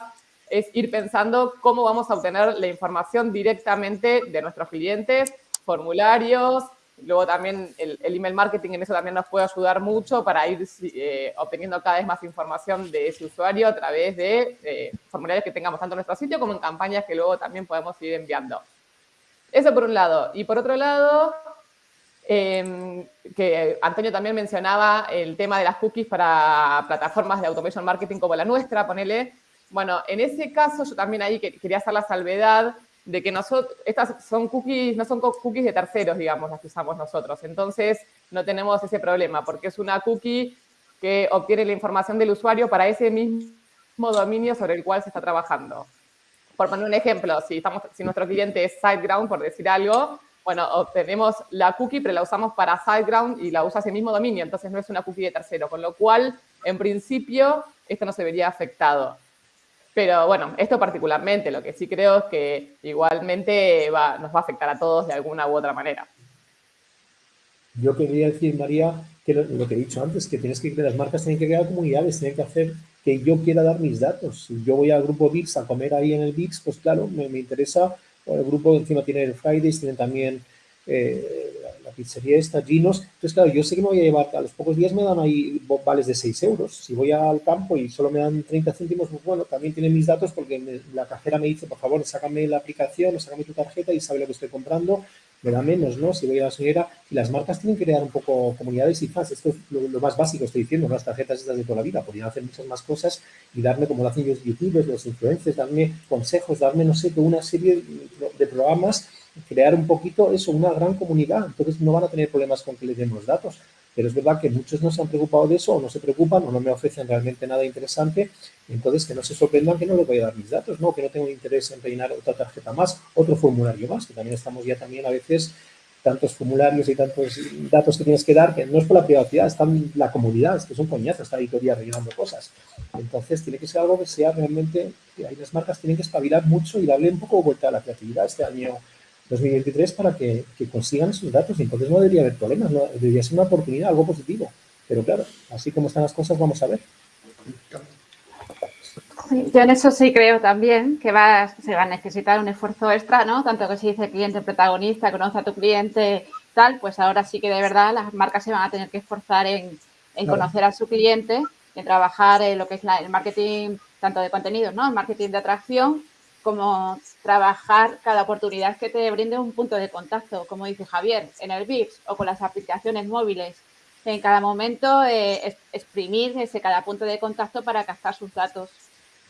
es ir pensando cómo vamos a obtener la información directamente de nuestros clientes, formularios, Luego también el, email marketing en eso también nos puede ayudar mucho para ir eh, obteniendo cada vez más información de ese usuario a través de eh, formularios que tengamos tanto en nuestro sitio como en campañas que luego también podemos ir enviando. Eso por un lado. Y por otro lado, em, que Antonio también mencionaba el tema de las cookies para plataformas de automation marketing como la nuestra, ponele. Bueno, en ese caso yo también ahí quería hacer la salvedad de que nosotros, estas son cookies, no son cookies de terceros, digamos, las que usamos nosotros. Entonces, no tenemos ese problema, porque es una cookie que obtiene la información del usuario para ese mismo dominio sobre el cual se está trabajando. Por poner un ejemplo, si, estamos, si nuestro cliente es SiteGround, por decir algo, bueno, obtenemos la cookie, pero la usamos para SiteGround y la usa ese mismo dominio, entonces no es una cookie de tercero, con lo cual, en principio, esto no se vería afectado. Pero bueno, esto particularmente, lo que sí creo es que igualmente nos va a afectar a todos de alguna u otra manera. Yo quería decir, María, que lo, que he dicho antes, que tienes que las marcas tienen que crear comunidades, tienen que hacer que yo quiera dar mis datos. Si yo voy al grupo VIX a comer ahí en el VIX, pues claro, me, interesa. el grupo encima tiene el Fridays, tiene también eh, pizzería esta, Ginos. Entonces, claro, yo sé que me voy a llevar, a los pocos días me dan ahí vales de 6 euros. Si voy al campo y solo me dan 30 céntimos, pues bueno, también tienen mis datos porque la cajera me dice, por favor, sácame la aplicación, sácame tu tarjeta y sabe lo que estoy comprando, me da menos, ¿no? Si voy a la señora, y las marcas tienen que crear un poco comunidades y fans. Esto es lo, más básico, estoy diciendo, las tarjetas estas de toda la vida. Podrían hacer muchas más cosas y darme, como lo hacen los youtubers, los influencers, darme consejos, darme, no sé, una serie de programas crear un poquito eso, una gran comunidad. Entonces no van a tener problemas con que les den los datos. Pero es verdad que muchos no se han preocupado de eso o no se preocupan o no me ofrecen realmente nada interesante. Entonces que no se sorprendan que no les voy a dar mis datos, ¿no? que no tengo interés en rellenar otra tarjeta más, otro formulario más, que también estamos ya también a veces tantos formularios y tantos datos que tienes que dar, que no es por la privacidad, está la comunidad, es que es un coñazo esta editorial rellenando cosas. Entonces, tiene que ser algo que sea realmente, ahí las marcas tienen que espabilar mucho y darle un poco vuelta a la creatividad este año 2023 para que, consigan sus datos. Y entonces no debería haber problemas, no, debería ser una oportunidad, algo positivo. Pero claro, así como están las cosas, vamos a ver. yo en eso sí creo también que va, se va a necesitar un esfuerzo extra, ¿no? Tanto que si dice cliente protagonista, conoce a tu cliente, tal, pues ahora sí que de verdad las marcas se van a tener que esforzar en, conocer a su cliente, en trabajar en lo que es el marketing tanto de contenidos, ¿no? El marketing de atracción como trabajar cada oportunidad que te brinde un punto de contacto, como dice Javier, en el VIX o con las aplicaciones móviles. En cada momento eh, exprimir ese cada punto de contacto para captar sus datos.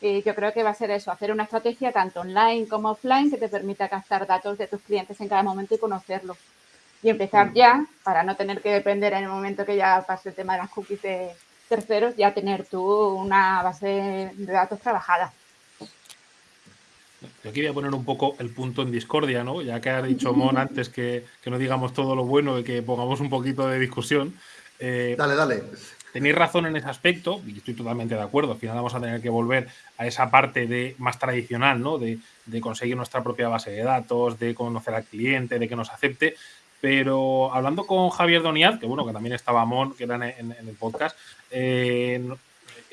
Y yo creo que va a ser eso, hacer una estrategia tanto online como offline que te permita captar datos de tus clientes en cada momento y conocerlos. Y empezar mm. ya, para no tener que depender en el momento que ya pase el tema de las cookies de terceros, ya tener tú una base de datos trabajada. Yo quería poner un poco el punto en discordia, ¿no? Ya que ha dicho Mon antes que, no digamos todo lo bueno y que pongamos un poquito de discusión. Eh, dale, dale. Tenéis razón en ese aspecto, y estoy totalmente de acuerdo. Al final vamos a tener que volver a esa parte de, más tradicional, ¿no? De, conseguir nuestra propia base de datos, de conocer al cliente, de que nos acepte. Pero hablando con Javier Doniat, que bueno, que también estaba Mon, que era en, el podcast, eh,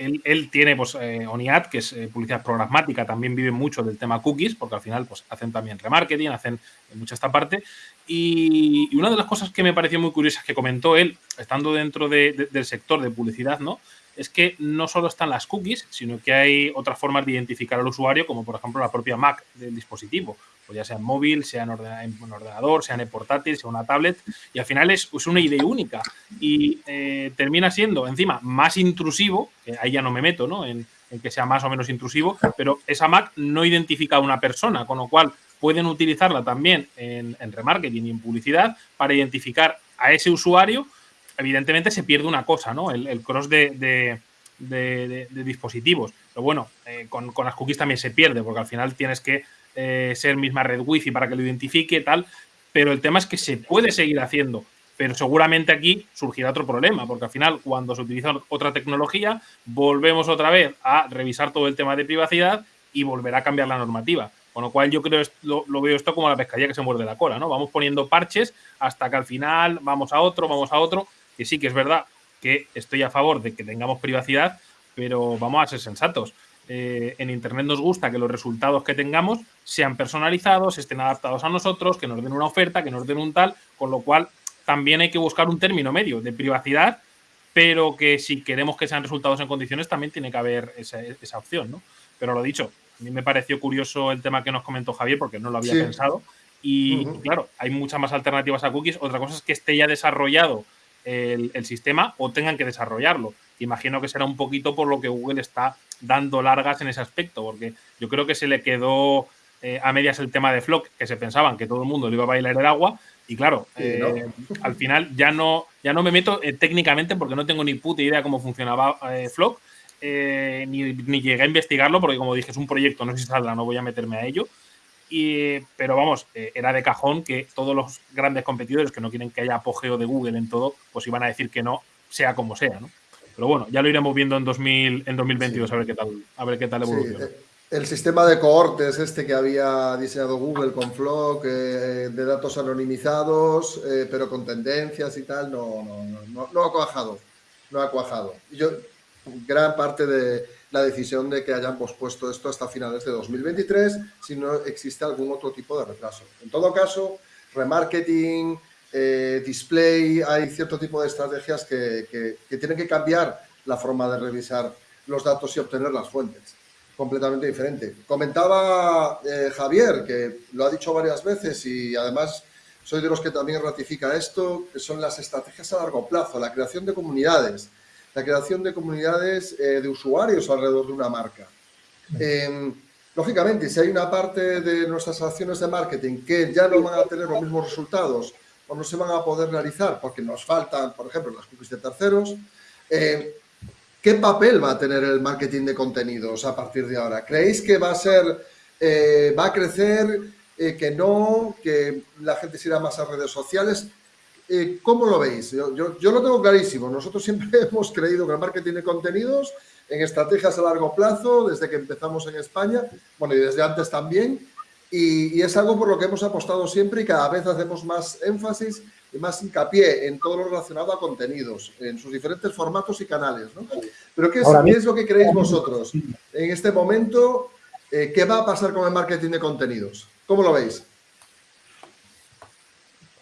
él, tiene pues, eh, ONIAD, que es eh, publicidad programática, también vive mucho del tema cookies, porque al final pues, hacen también remarketing, hacen mucha esta parte. Y, una de las cosas que me pareció muy curiosas que comentó él, estando dentro del sector de publicidad, ¿no? Es que no solo están las cookies, sino que hay otras formas de identificar al usuario, como por ejemplo la propia Mac del dispositivo, pues ya sea en móvil, sea en, ordenador, sea en portátil, sea una tablet, y al final es, una idea única y eh, termina siendo encima más intrusivo, que ahí ya no me meto, ¿no? En, que sea más o menos intrusivo, pero esa Mac no identifica a una persona, con lo cual pueden utilizarla también en, en remarketing y en publicidad para identificar a ese usuario evidentemente se pierde una cosa, ¿no? El, cross de, dispositivos. Pero bueno, eh, con, las cookies también se pierde, porque al final tienes que eh, ser misma red wifi para que lo identifique, tal. Pero el tema es que se puede seguir haciendo. Pero seguramente aquí surgirá otro problema, porque al final, cuando se utiliza otra tecnología, volvemos otra vez a revisar todo el tema de privacidad y volverá a cambiar la normativa. Con lo cual yo creo lo, lo veo esto como la pescadilla que se muerde la cola, ¿no? Vamos poniendo parches hasta que al final vamos a otro, vamos a otro que sí que es verdad que estoy a favor de que tengamos privacidad, pero vamos a ser sensatos. Eh, en Internet nos gusta que los resultados que tengamos sean personalizados, estén adaptados a nosotros, que nos den una oferta, que nos den un tal, con lo cual también hay que buscar un término medio de privacidad, pero que si queremos que sean resultados en condiciones también tiene que haber esa, opción, ¿no? Pero lo dicho, a mí me pareció curioso el tema que nos comentó Javier porque no lo había pensado. Y, y, claro, hay muchas más alternativas a cookies. Otra cosa es que esté ya desarrollado el, sistema o tengan que desarrollarlo. Imagino que será un poquito por lo que Google está dando largas en ese aspecto, porque yo creo que se le quedó eh, a medias el tema de Flock, que se pensaban que todo el mundo le iba a bailar el agua, y claro, eh, al final ya no, ya no me meto eh, técnicamente porque no tengo ni puta idea cómo funcionaba Flock, ni, ni, llegué a investigarlo porque como dije es un proyecto, no sé si saldrá, no voy a meterme a ello, pero vamos, eh, era de cajón que todos los grandes competidores que no quieren que haya apogeo de Google en todo, pues iban a decir que no, sea como sea, ¿no? Pero bueno, ya lo iremos viendo en, 2000, en 2022 a ver qué tal, a ver qué tal evoluciona. Eh, el sistema de cohortes este que había diseñado Google con Flock, eh, de datos anonimizados, pero con tendencias y tal, no, no, no, no, ha cuajado. No ha cuajado. Yo, gran parte de, la decisión de que hayan pospuesto esto hasta finales de 2023 si no existe algún otro tipo de retraso. En todo caso, remarketing, eh, display, hay cierto tipo de estrategias que, tienen que cambiar la forma de revisar los datos y obtener las fuentes. Completamente diferente. Comentaba eh, Javier, que lo ha dicho varias veces y además soy de los que también ratifica esto, que son las estrategias a largo plazo, la creación de comunidades, la creación de comunidades eh, de usuarios alrededor de una marca. Em, lógicamente, si hay una parte de nuestras acciones de marketing que ya no van a tener los mismos resultados o no se van a poder realizar porque nos faltan, por ejemplo, las cookies de terceros, eh, ¿qué papel va a tener el marketing de contenidos a partir de ahora? ¿Creéis que va a ser, eh, va a crecer, eh, que no, que la gente se irá más a redes sociales? ¿Cómo lo veis? Yo, yo, lo tengo clarísimo. Nosotros siempre hemos creído que el marketing de contenidos en estrategias a largo plazo, desde que empezamos en España, bueno, y desde antes también, y, es algo por lo que hemos apostado siempre y cada vez hacemos más énfasis y más hincapié en todo lo relacionado a contenidos, en sus diferentes formatos y canales. ¿no? Pero ¿qué es, lo que creéis vosotros en este momento? Eh, ¿Qué va a pasar con el marketing de contenidos? ¿Cómo lo veis?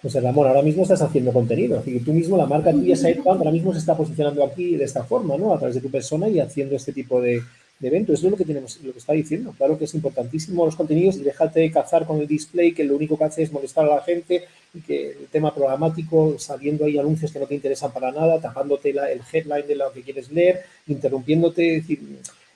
José Ramón, ahora mismo estás haciendo contenido. Es tú mismo, la marca tuya, SitePump, ahora mismo se está posicionando aquí de esta forma, ¿no? A través de tu persona y haciendo este tipo de, eventos. Eso es lo que tenemos, lo que está diciendo. Claro que es importantísimo los contenidos y déjate cazar con el display, que lo único que hace es molestar a la gente y que el tema programático, sabiendo ahí anuncios que no te interesan para nada, tapándote el headline de lo que quieres leer, interrumpiéndote, decir,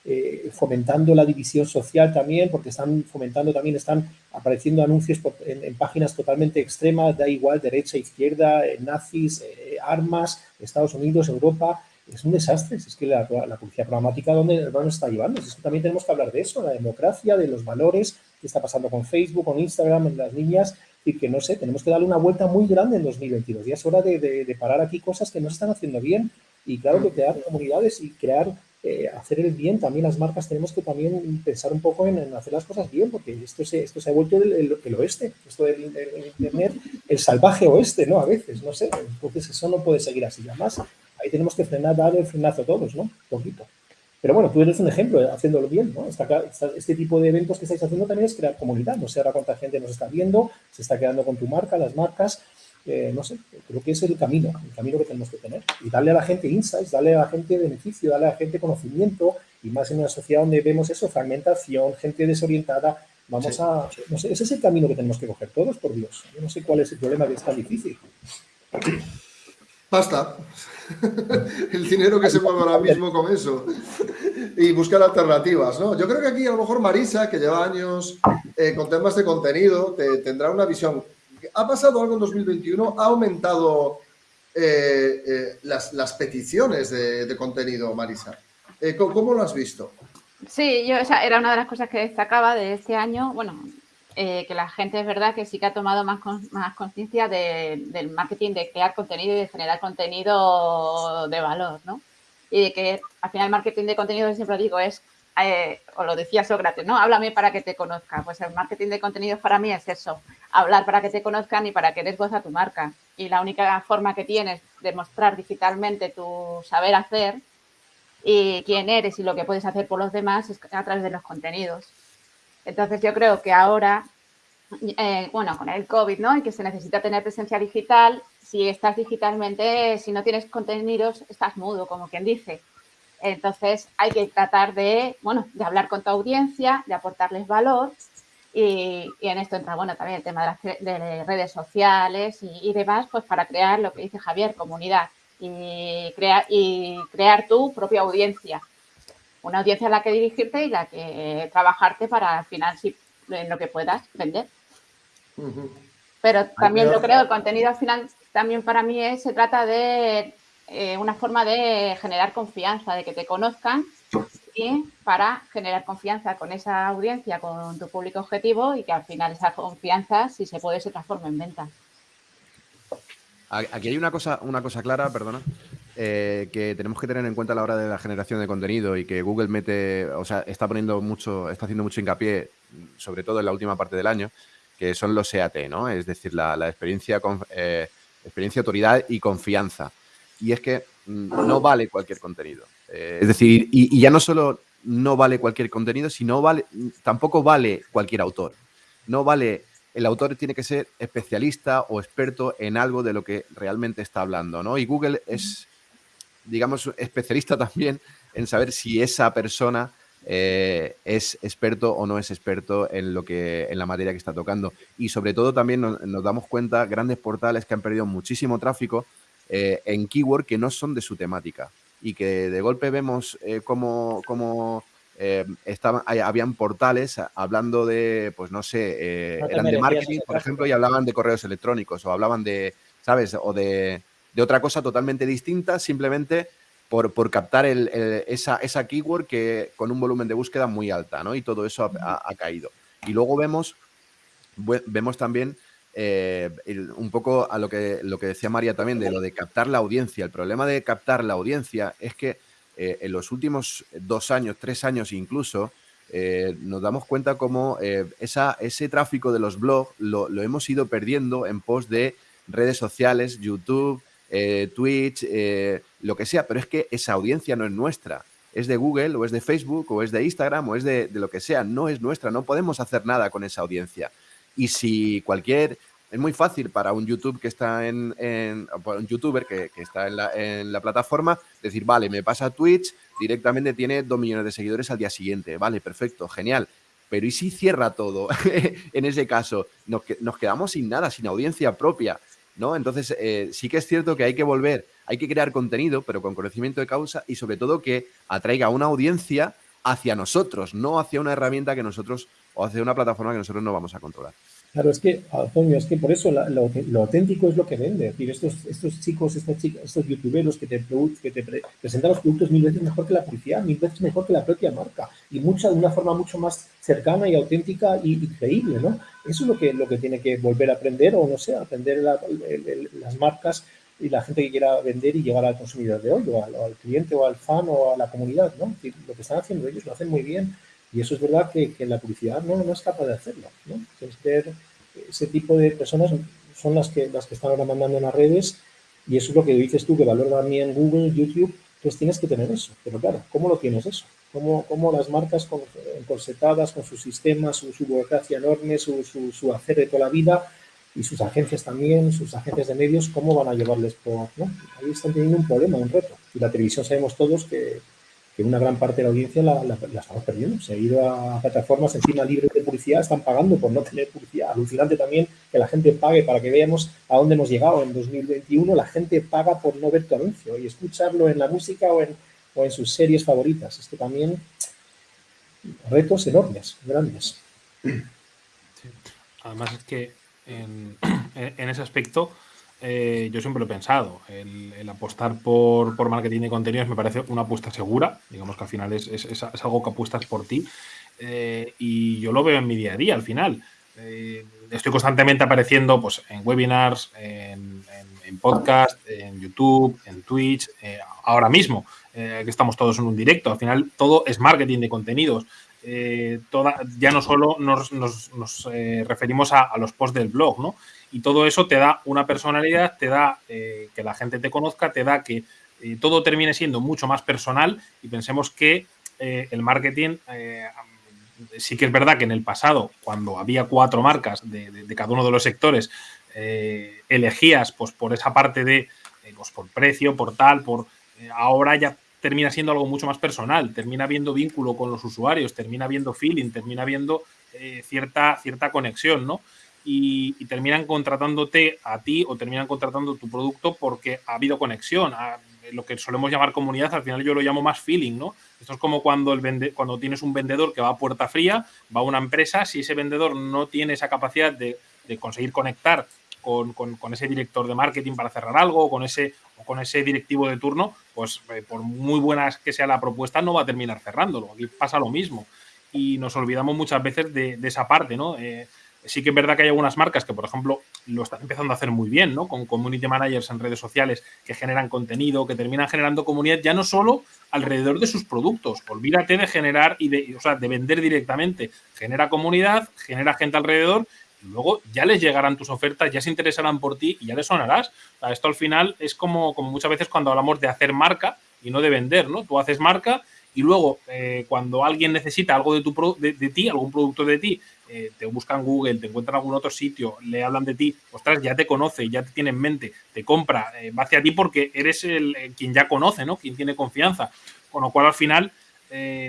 eh, fomentando la división social también, porque están fomentando también, están apareciendo anuncios en, páginas totalmente extremas, da igual, derecha, izquierda, eh, nazis, eh, armas, Estados Unidos, Europa, es un desastre. Es que la, la programática, ¿dónde, nos está llevando? Es que también tenemos que hablar de eso, la democracia, de los valores, qué está pasando con Facebook, con Instagram, en las niñas, y que no sé, tenemos que darle una vuelta muy grande en 2022. Ya es hora de, parar aquí cosas que no se están haciendo bien y claro que crear comunidades y crear, eh, hacer el bien. También las marcas tenemos que también pensar un poco en, hacer las cosas bien porque esto se, esto se ha vuelto el, el, oeste, esto del Internet, el salvaje oeste, ¿no? A veces, no sé. Entonces eso no puede seguir así. Además, ahí tenemos que frenar, dar el frenazo todos, ¿no? Un poquito. Pero bueno, tú eres un ejemplo de haciéndolo bien, ¿no? este tipo de eventos que estáis haciendo también es crear comunidad. No sé ahora cuánta gente nos está viendo, se está quedando con tu marca, las marcas. Eh, no sé, creo que es el camino, el camino que tenemos que tener. Y darle a la gente insights, darle a la gente beneficio, darle a la gente conocimiento, y más en una sociedad donde vemos eso, fragmentación, gente desorientada. Vamos a, no sé, ese es el camino que tenemos que coger todos, por Dios. Yo no sé cuál es el problema que es tan difícil. Basta. el dinero que se mueve ahora mismo con eso. Y buscar alternativas, ¿no? Yo creo que aquí a lo mejor Marisa, que lleva años eh, con temas de contenido, te, tendrá una visión. ¿Ha pasado algo en 2021? ¿Ha aumentado eh, eh, las, peticiones de, contenido, Marisa? ¿cómo, lo has visto? Sí, yo era una de las cosas que destacaba de este año. Bueno, eh, que la gente es verdad que sí que ha tomado más, más conciencia del marketing, de crear contenido y de generar contenido de valor, ¿no? Y de que al final el marketing de contenido, siempre digo, es, eh, o lo decía Sócrates, ¿no? Háblame para que te conozca. Pues el marketing de contenidos para mí es eso, hablar para que te conozcan y para que des voz a tu marca. Y la única forma que tienes de mostrar digitalmente tu saber hacer y quién eres y lo que puedes hacer por los demás es a través de los contenidos. Entonces yo creo que ahora, eh, bueno, con el COVID, ¿no? Y que se necesita tener presencia digital, si estás digitalmente, si no tienes contenidos, estás mudo, como quien dice. Entonces hay que tratar de, bueno, de hablar con tu audiencia, de aportarles valor. Y, en esto entra, bueno, también el tema de las redes sociales y, demás, pues para crear lo que dice Javier, comunidad y, crear y crear tu propia audiencia. Una audiencia a la que dirigirte y la que trabajarte para al final, si en lo que puedas, vender. Pero también yo creo, el contenido al final también para mí es, se trata de eh, una forma de generar confianza, de que te conozcan y para generar confianza con esa audiencia, con tu público objetivo y que al final esa confianza, si se puede, se transforme en venta. Aquí hay una cosa, una cosa clara, perdona, eh, que tenemos que tener en cuenta a la hora de la generación de contenido y que Google mete, o sea, está poniendo mucho, está haciendo mucho hincapié, sobre todo en la última parte del año, que son los SEAT, ¿no? Es decir, la, experiencia, eh, experiencia, autoridad y confianza. Y es que mm, no vale cualquier contenido. Eh, es decir, y, ya no solo no vale cualquier contenido, sino vale, tampoco vale cualquier autor. No vale el autor tiene que ser especialista o experto en algo de lo que realmente está hablando, ¿no? Y Google es, digamos, especialista también en saber si esa persona eh, es experto o no es experto en lo que en la materia que está tocando. Y sobre todo también nos, damos cuenta grandes portales que han perdido muchísimo tráfico eh, en keyword que no son de su temática y que de golpe vemos eh, cómo, cómo estaban, habían portales hablando de, pues no sé, eran de marketing, por ejemplo, y hablaban de correos electrónicos o hablaban de, ¿sabes? O de, de otra cosa totalmente distinta, simplemente por, captar esa, esa, keyword que con un volumen de búsqueda muy alta, ¿no? Y todo eso ha, caído. Y luego vemos, vemos también eh, un poco a lo que, lo que decía María también, de lo de captar la audiencia. El problema de captar la audiencia es que eh, en los últimos dos años, tres años incluso, eh, nos damos cuenta cómo esa, ese tráfico de los blogs lo, hemos ido perdiendo en pos de redes sociales, YouTube, Twitch, lo que sea, pero es que esa audiencia no es nuestra. Es de Google o es de Facebook o es de Instagram o es de, lo que sea, no es nuestra, no podemos hacer nada con esa audiencia. Y si cualquier, es muy fácil para un YouTube que está en, un youtuber que, está en la, plataforma, decir, vale, me pasa a Twitch, directamente tiene dos millones de seguidores al día siguiente, vale, perfecto, genial. Pero ¿y si cierra todo? en ese caso, nos, quedamos sin nada, sin audiencia propia. ¿no? Entonces, eh, sí que es cierto que hay que volver, hay que crear contenido, pero con conocimiento de causa y sobre todo que atraiga una audiencia hacia nosotros, no hacia una herramienta que nosotros o hacia una plataforma que nosotros no vamos a controlar. Claro, es que, Antonio, es que por eso lo, auténtico es lo que vende. Es decir, estos, estos chicos, estas chicas, estos youtuberos que te, que te presentan los productos mil veces mejor que la publicidad, mil veces mejor que la propia marca y mucha, de una forma mucho más cercana y auténtica y, creíble, ¿no? Eso es lo que, lo que tiene que volver a aprender o, no sé, aprender las marcas y la gente que quiera vender y llegar al consumidor de hoy o al, cliente o al fan o a la comunidad, ¿no? lo que están haciendo ellos lo hacen muy bien y eso es verdad que, que la publicidad no, no, es capaz de hacerlo. ¿no? ese tipo de personas son las que, las que están ahora mandando en las redes y eso es lo que dices tú, que valora también Google, YouTube, pues tienes que tener eso. Pero claro, ¿cómo lo tienes eso? ¿Cómo, cómo las marcas encorsetadas con sus sistemas, su, burocracia enorme, su, su, su, hacer de toda la vida y sus agencias también, sus agencias de medios, cómo van a llevarles por... ¿no? Ahí están teniendo un problema, un reto. Y la televisión sabemos todos que, que una gran parte de la audiencia la, estamos perdiendo. Se ha ido a plataformas encima libres de publicidad, están pagando por no tener publicidad. Alucinante también que la gente pague para que veamos a dónde hemos llegado. En 2021 la gente paga por no ver tu anuncio y escucharlo en la música o en, o en sus series favoritas. Esto también, retos enormes, grandes. Además es que en, en ese aspecto eh, yo siempre lo he pensado. El, apostar por, marketing de contenidos me parece una apuesta segura. Digamos que al final es, algo que apuestas por ti. Eh, y yo lo veo en mi día a día al final. Eh, estoy constantemente apareciendo pues, en webinars, en, en, podcast, en YouTube, en Twitch, ahora mismo, que estamos todos en un directo. Al final todo es marketing de contenidos. Toda, ya no solo nos, referimos a, a, los posts del blog, ¿no? Y todo eso te da una personalidad, te da eh, que la gente te conozca, te da que eh, todo termine siendo mucho más personal y pensemos que eh, el marketing sí que es verdad que en el pasado, cuando había cuatro marcas de, cada uno de los sectores, elegías pues por esa parte de, pues por precio, por tal, por... ahora ya termina siendo algo mucho más personal, termina habiendo vínculo con los usuarios, termina habiendo feeling, termina habiendo cierta, cierta conexión, ¿no? Y, terminan contratándote a ti o terminan contratando tu producto porque ha habido conexión. lo que solemos llamar comunidad, al final yo lo llamo más feeling, ¿no? Esto es como cuando, el vende, cuando tienes un vendedor que va a puerta fría, va a una empresa, si ese vendedor no tiene esa capacidad de, conseguir conectar con, ese director de marketing para cerrar algo o con ese, o con ese directivo de turno, pues eh, por muy buena que sea la propuesta, no va a terminar cerrándolo. Aquí pasa lo mismo. Y nos olvidamos muchas veces de, esa parte, ¿no? Eh, Sí que es verdad que hay algunas marcas que, por ejemplo, lo están empezando a hacer muy bien, ¿no? Con community managers en redes sociales que generan contenido, que terminan generando comunidad ya no solo alrededor de sus productos. Olvídate de generar y de, o sea, de vender directamente. Genera comunidad, genera gente alrededor luego ya les llegarán tus ofertas, ya se interesarán por ti y ya les sonarás. esto al final es como, como muchas veces cuando hablamos de hacer marca y no de vender, ¿no? Tú haces marca y luego eh, cuando alguien necesita algo de, tu de, ti, algún producto de ti, eh, te buscan Google, te encuentran en algún otro sitio, le hablan de ti, ostras, ya te conoce, ya te tiene en mente, te compra, va hacia ti porque eres el, quien ya conoce, ¿no? Quien tiene confianza. Con lo cual al final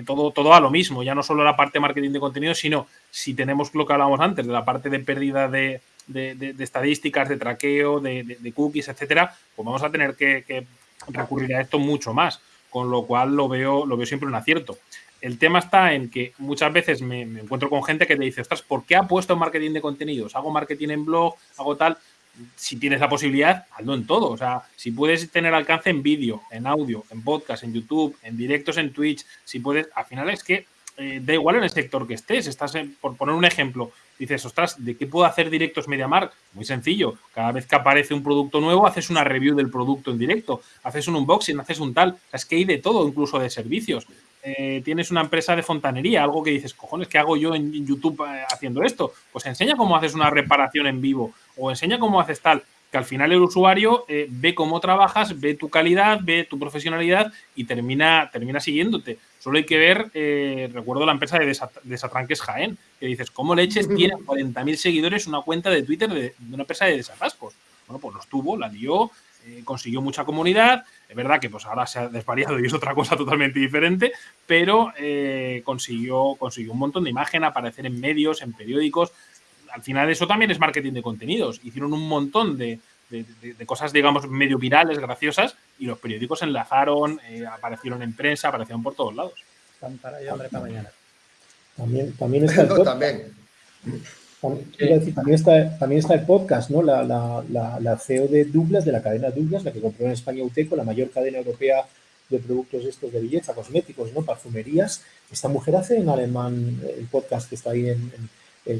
todo, todo a lo mismo, ya no solo la parte de marketing de contenido, sino si tenemos lo que hablábamos antes, de la parte de pérdida de, de, estadísticas, de traqueo, de, cookies, etcétera, pues vamos a tener que, recurrir a esto mucho más, con lo cual lo veo, lo veo siempre un acierto. El tema está en que muchas veces me, encuentro con gente que te dice, ostras, ¿por qué puesto en marketing de contenidos? Hago marketing en blog, hago tal. Si tienes la posibilidad, hazlo en todo. O sea, si puedes tener alcance en vídeo, en audio, en podcast, en YouTube, en directos en Twitch, si puedes, al final es que eh, da igual en el sector que estés. Estás, por poner un ejemplo, dices, ostras, ¿de qué puedo hacer directos MediaMark? Muy sencillo. Cada vez que aparece un producto nuevo, haces una review del producto en directo, haces un unboxing, haces un tal. es que hay de todo, incluso de servicios. Eh, tienes una empresa de fontanería, algo que dices, cojones, ¿qué hago yo en YouTube eh, haciendo esto? Pues enseña cómo haces una reparación en vivo o enseña cómo haces tal que al final el usuario eh, ve cómo trabajas, ve tu calidad, ve tu profesionalidad y termina, termina siguiéndote. Solo hay que ver, eh, recuerdo la empresa de Desatranques Jaén, que dices, ¿cómo leches tiene 40.000 seguidores una cuenta de Twitter de, una empresa de desatascos? Bueno, pues los tuvo, la dio, eh, consiguió mucha comunidad. Es verdad que pues ahora se ha desvariado y es otra cosa totalmente diferente, pero consiguió, consiguió un montón de imagen, aparecer en medios, en periódicos al final eso también es marketing de contenidos. Hicieron un montón de, cosas, digamos, medio virales, graciosas, y los periódicos enlazaron, eh, aparecieron en prensa, aparecieron por todos lados. Para hambre para mañana. También, también está el podcast. también. También, está, también está el podcast, ¿no? La, la, CEO de Douglas, de la cadena Douglas, la que compró en España Uteco, la mayor cadena europea de productos estos de belleza, cosméticos, ¿no? Perfumerías. Esta mujer hace en alemán el podcast que está ahí en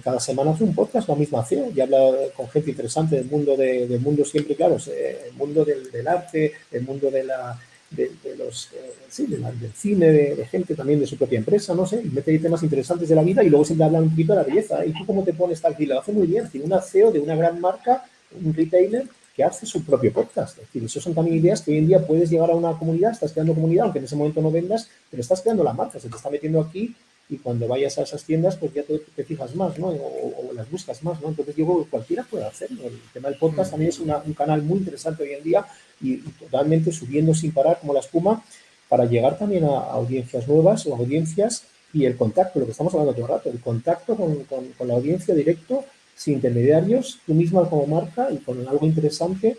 cada semana hace un podcast la misma CEO y habla con gente interesante del mundo, de, del mundo siempre, claro, el mundo del, arte, el mundo de la, de, los, eh, sí, del cine, de, gente también de su propia empresa, no sé, y mete ahí temas interesantes de la vida y luego siempre habla un poquito de la belleza. ¿Y tú cómo te pones tal? Lo hace muy bien, tiene una CEO de una gran marca, un retailer, que hace su propio podcast. Es decir, eso son también ideas que hoy en día puedes llegar a una comunidad, estás creando comunidad, aunque en ese momento no vendas, pero estás creando la marca, se te está metiendo aquí y cuando vayas a esas tiendas, pues ya te, fijas más, ¿no? O, las buscas más, ¿no? Entonces yo creo que cualquiera puede hacerlo. El tema del podcast también es un canal muy interesante hoy en día y, totalmente subiendo sin parar como la espuma para llegar también a, audiencias nuevas o audiencias y el contacto, lo que estamos hablando todo el rato, el contacto con, con, con la audiencia directo, sin intermediarios, tú misma como marca y con algo interesante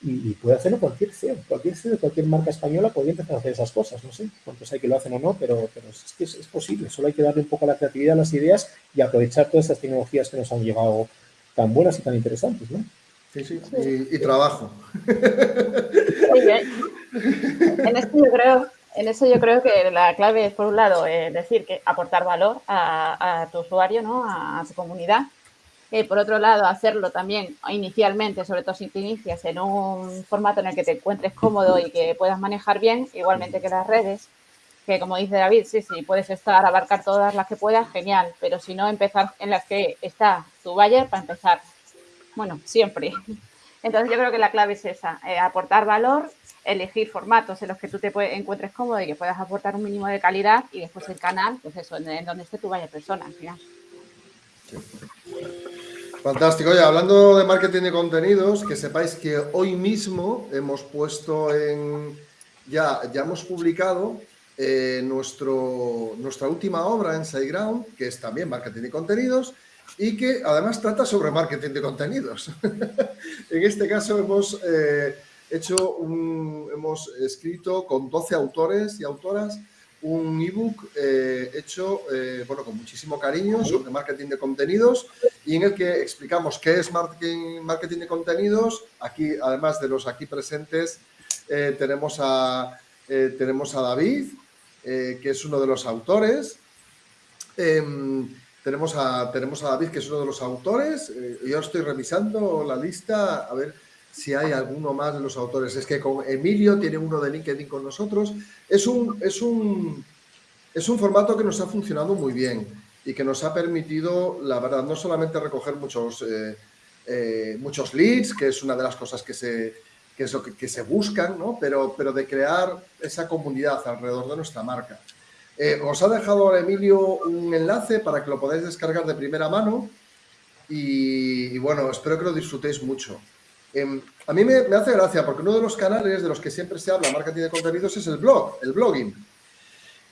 y, puede hacerlo cualquier CEO, cualquier CEO de cualquier marca española podría empezar a hacer esas cosas, no sé cuántos hay que lo hacen o no, pero, pero es que es, posible, solo hay que darle un poco a la creatividad, a las ideas y aprovechar todas esas tecnologías que nos han llegado tan buenas y tan interesantes, ¿no? Sí, sí, y, trabajo. en, eso yo creo, en eso yo creo que la clave es, por un lado, eh, decir que aportar valor a, a tu usuario, ¿no? a, a su comunidad, eh, por otro lado, hacerlo también inicialmente, sobre todo si te inicias en un formato en el que te encuentres cómodo y que puedas manejar bien, igualmente que las redes, que como dice David, sí, sí, puedes estar, abarcar todas las que puedas, genial, pero si no, empezar en las que está tu buyer para empezar. Bueno, siempre. Entonces yo creo que la clave es esa, eh, aportar valor, elegir formatos en los que tú te encuentres cómodo y que puedas aportar un mínimo de calidad y después el canal, pues eso, en, donde esté tu buyer persona al final. Fantástico. Oye, hablando de marketing de contenidos, que sepáis que hoy mismo hemos puesto en. Ya, ya hemos publicado eh, nuestro, nuestra última obra en SiteGround, que es también marketing de contenidos y que además trata sobre marketing de contenidos. en este caso hemos eh, hecho un, hemos escrito con 12 autores y autoras un ebook eh, hecho eh, bueno, con muchísimo cariño sobre marketing de contenidos y en el que explicamos qué es marketing, marketing de contenidos. Aquí, además de los aquí presentes, eh, tenemos, a, tenemos a David, que es uno de los autores. Em, tenemos, a, tenemos a David, que es uno de los autores. yo estoy revisando la lista, a ver si hay alguno más de los autores. Es que con Emilio tiene uno de LinkedIn con nosotros. Es un, es un, es un formato que nos ha funcionado muy bien y que nos ha permitido, la verdad, no solamente recoger muchos, eh, eh, muchos leads, que es una de las cosas que se, que es que, se buscan, ¿no? pero, pero de crear esa comunidad alrededor de nuestra marca. Eh, os ha dejado Emilio un enlace para que lo podáis descargar de primera mano y, bueno, espero que lo disfrutéis mucho. Em, a mí me, hace gracia porque uno de los canales de los que siempre se habla marketing de contenidos es el blog, el blogging.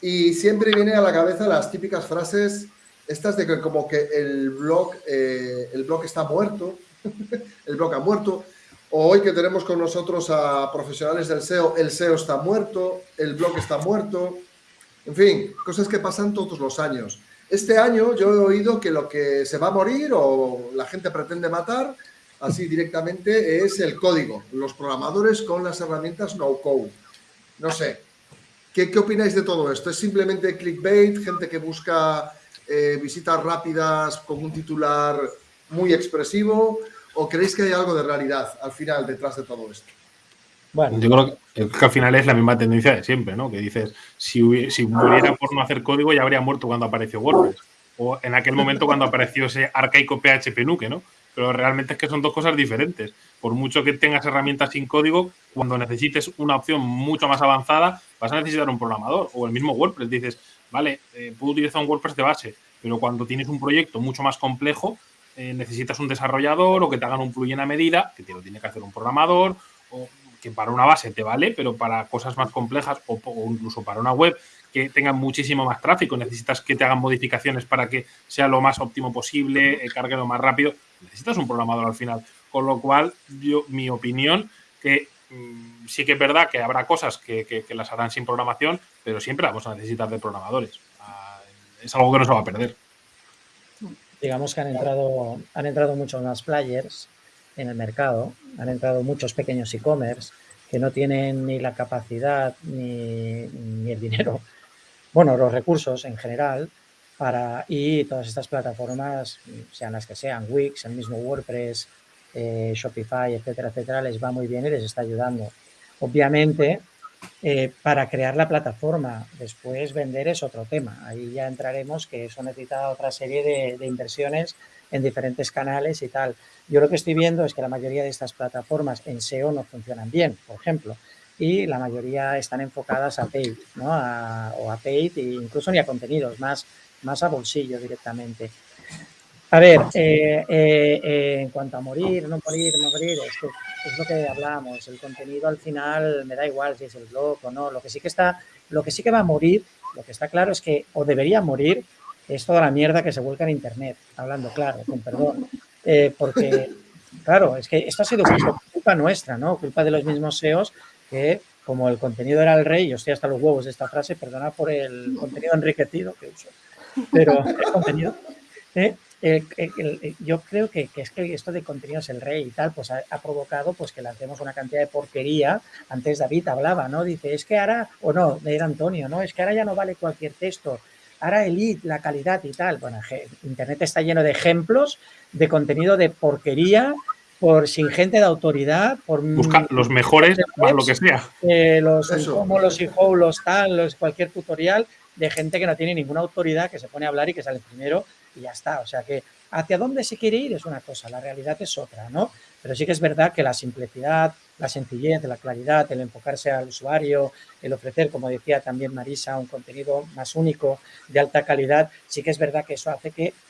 Y siempre viene a la cabeza las típicas frases estas de que como que el blog, eh, el blog está muerto, el blog ha muerto, o hoy que tenemos con nosotros a profesionales del SEO, el SEO está muerto, el blog está muerto, en fin, cosas que pasan todos los años. Este año yo he oído que lo que se va a morir o la gente pretende matar así directamente es el código, los programadores con las herramientas no-code. No sé, ¿Qué, ¿qué, opináis de todo esto? ¿Es simplemente clickbait, gente que busca eh, visitas rápidas con un titular muy expresivo? ¿O creéis que hay algo de realidad al final detrás de todo esto? Bueno, yo creo que, al final es la misma tendencia de siempre, ¿no? Que dices, si, si muriera por no hacer código, ya habría muerto cuando apareció WordPress. O en aquel momento cuando apareció ese arcaico PHP Nuke, ¿no? Pero realmente es que son dos cosas diferentes. Por mucho que tengas herramientas sin código, cuando necesites una opción mucho más avanzada, vas a necesitar un programador. O el mismo WordPress. Dices, vale, eh, puedo utilizar un WordPress de base, pero cuando tienes un proyecto mucho más complejo, eh, necesitas un desarrollador o que te hagan un plugin a medida, que te lo tiene que hacer un programador, o que para una base te vale, pero para cosas más complejas o, incluso para una web que tenga muchísimo más tráfico, necesitas que te hagan modificaciones para que sea lo más óptimo posible, eh, cargue lo más rápido, necesitas un programador al final. Con lo cual, yo, mi opinión, que mm, sí que es verdad que habrá cosas que, las harán sin programación, pero siempre vamos a necesitar de programadores. Ah, es algo que no se va a perder. Digamos que han entrado, han entrado muchos más players en el mercado, han entrado muchos pequeños e-commerce que no tienen ni la capacidad ni, el dinero, bueno, los recursos en general, para, y todas estas plataformas, sean las que sean, Wix, el mismo WordPress, eh, Shopify, etcétera, etcétera, les va muy bien y les está ayudando. Obviamente, eh, para crear la plataforma, después vender es otro tema. Ahí ya entraremos que eso necesita otra serie de inversiones en diferentes canales y tal. Yo lo que estoy viendo es que la mayoría de estas plataformas en SEO no funcionan bien, por ejemplo, y la mayoría están enfocadas a paid, ¿no? o a paid e incluso ni a contenidos, más, más a bolsillo directamente. A ver, eh, eh, eh, en cuanto a morir, no morir, no morir, es, que es lo que hablábamos. El contenido al final me da igual si es el blog o no. Lo que sí que está, lo que sí que va a morir, lo que está claro es que o debería morir es toda la mierda que se vuelca en Internet, hablando claro, con perdón. Porque, claro, es que esto ha sido culpa nuestra, ¿no? Culpa de los mismos SEOs que, como el contenido era el rey, yo estoy hasta los huevos de esta frase, perdona por el contenido enriquecido que uso, pero el contenido... ¿eh? yo creo que, es que esto de contenido es el rey y tal, pues ha, provocado pues que lancemos una cantidad de porquería. Antes David hablaba, ¿no? Dice, es que ahora, o no, era Antonio, ¿no? Es que ahora ya no vale cualquier texto ahora elite, la calidad y tal. Bueno, Internet está lleno de ejemplos de contenido de porquería, por sin gente de autoridad, por buscar los mejores, más lo que sea. Eh, los como los hijos, los tal, los, cualquier tutorial de gente que no tiene ninguna autoridad, que se pone a hablar y que sale primero y ya está. O sea que hacia dónde se quiere ir es una cosa, la realidad es otra, ¿no? Pero sí que es verdad que la simplicidad, la sencillez, la claridad, el enfocarse al usuario, el ofrecer, como decía también Marisa, un contenido más único, de alta calidad, sí que es verdad que eso hace que mm,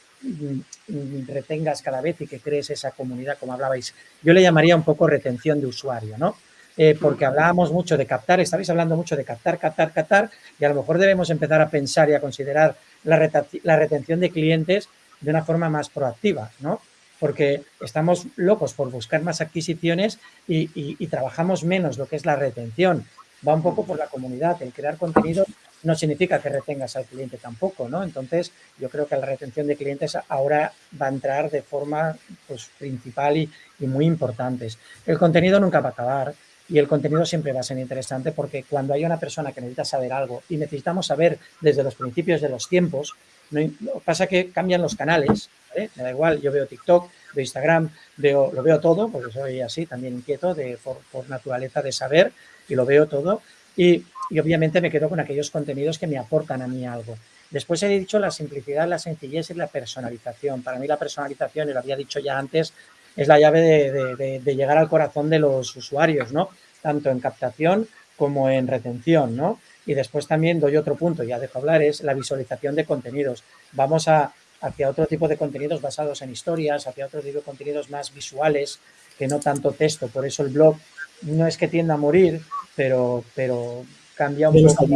retengas cada vez y que crees esa comunidad, como hablabais. Yo le llamaría un poco retención de usuario, ¿no? Eh, porque hablábamos mucho de captar, estabais hablando mucho de captar, captar, captar, y a lo mejor debemos empezar a pensar y a considerar la, la retención de clientes de una forma más proactiva, ¿no? porque estamos locos por buscar más adquisiciones y, trabajamos menos lo que es la retención. Va un poco por la comunidad. El crear contenido no significa que retengas al cliente tampoco, ¿no? Entonces, yo creo que la retención de clientes ahora va a entrar de forma pues, principal y, y muy importantes. El contenido nunca va a acabar y el contenido siempre va a ser interesante porque cuando hay una persona que necesita saber algo y necesitamos saber desde los principios de los tiempos, no, pasa que cambian los canales, me da igual, yo veo TikTok, veo Instagram, veo, lo veo todo, porque soy así, también inquieto de, por, naturaleza de saber y lo veo todo. Y, y, obviamente me quedo con aquellos contenidos que me aportan a mí algo. Después he dicho la simplicidad, la sencillez y la personalización. Para mí la personalización, y lo había dicho ya antes, es la llave de, llegar al corazón de los usuarios, ¿no? Tanto en captación como en retención, ¿no? Y después también doy otro punto, ya dejo hablar, es la visualización de contenidos. Vamos a, hacia otro tipo de contenidos basados en historias, hacia otro tipo de contenidos más visuales, que no tanto texto. Por eso el blog no es que tienda a morir, pero, pero cambia un poco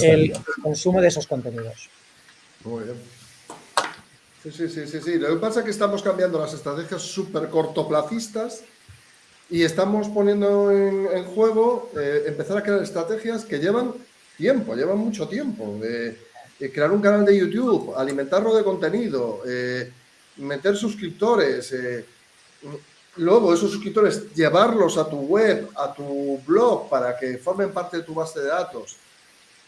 el consumo de esos contenidos. Muy bien. Sí, sí, sí, sí, sí. Lo que pasa es que estamos cambiando las estrategias súper cortoplacistas y estamos poniendo en, juego eh, empezar a crear estrategias que llevan tiempo, llevan mucho tiempo. de crear un canal de YouTube, alimentarlo de contenido, eh, meter suscriptores, eh, luego esos suscriptores llevarlos a tu web, a tu blog para que formen parte de tu base de datos,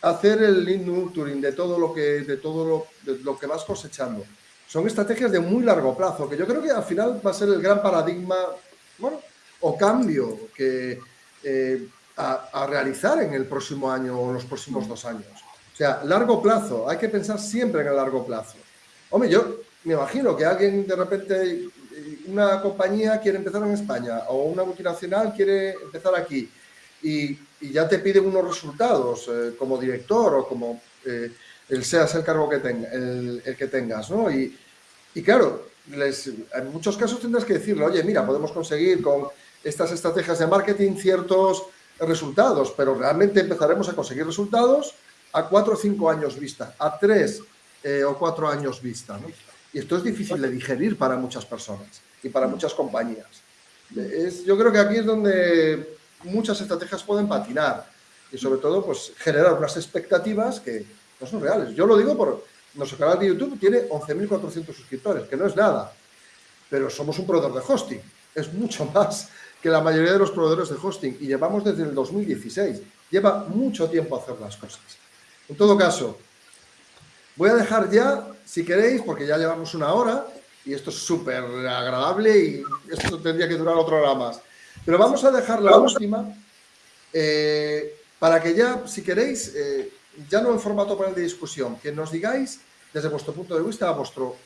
hacer el lead nurturing de todo lo que de todo lo, que vas cosechando. Son estrategias de muy largo plazo, que yo creo que al final va a ser el gran paradigma, bueno, o cambio que eh, a, realizar en el próximo año o en los próximos dos años. O sea, largo plazo, hay que pensar siempre en el largo plazo. Hombre, yo me imagino que alguien de repente una compañía quiere empezar en España o una multinacional quiere empezar aquí y, ya te pide unos resultados eh, como director o como eh, el seas el cargo que, tenga, el, que tengas, ¿no? Y, claro, en muchos casos tendrás que decirle, oye, mira, podemos conseguir con estas estrategias de marketing ciertos resultados, pero realmente empezaremos a conseguir resultados a cuatro o cinco años vista, a tres eh, o cuatro años vista. Y esto es difícil de digerir para muchas personas y para muchas compañías. Yo creo que aquí es donde muchas estrategias pueden patinar y sobre todo pues generar unas expectativas que no son reales. Yo lo digo por nuestro canal de YouTube tiene 11.400 suscriptores, que no es nada, pero somos un proveedor de hosting. Es mucho más que la mayoría de los proveedores de hosting y llevamos desde el 2016. Lleva mucho tiempo hacer las cosas. En todo caso, voy a dejar ya si queréis, porque ya llevamos una hora y esto es súper agradable y esto tendría que durar otra hora más. Pero vamos a dejar la última eh, para que ya, si queréis, eh, ya no en formato panel de discusión, que nos digáis desde vuestro punto de vista, a vuestro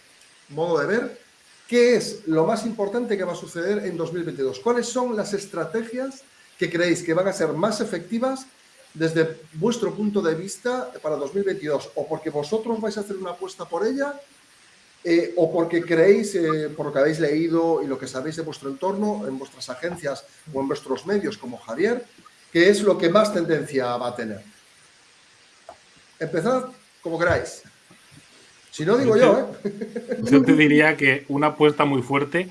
modo de ver, qué es lo más importante que va a suceder en 2022. ¿Cuáles son las estrategias que creéis que van a ser más efectivas desde vuestro punto de vista para 2022 o porque vosotros vais a hacer una apuesta por ella eh, o porque creéis, eh, por lo que habéis leído y lo que sabéis de vuestro entorno, en vuestras agencias o en vuestros medios como Javier, que es lo que más tendencia va a tener. Empezad como queráis. Si no, digo yo, ¿eh? Yo te diría que una apuesta muy fuerte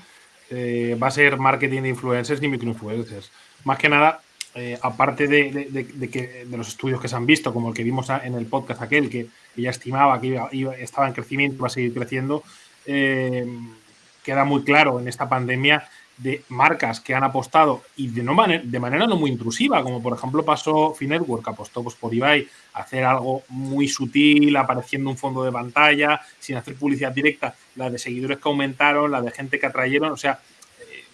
va a ser marketing de influencers y microinfluencers. Más que nada, eh, aparte de, que, de los estudios que se han visto, como el que vimos en el podcast aquel, que, ya estimaba que estaba en crecimiento, iba a seguir creciendo, eh, queda muy claro en esta pandemia de marcas que han apostado y de, no de manera no muy intrusiva, como por ejemplo pasó Finetwork, apostó pues, por Ibai a hacer algo muy sutil, apareciendo un fondo de pantalla, sin hacer publicidad directa, la de seguidores que aumentaron, la de gente que atrayeron, o sea, eh,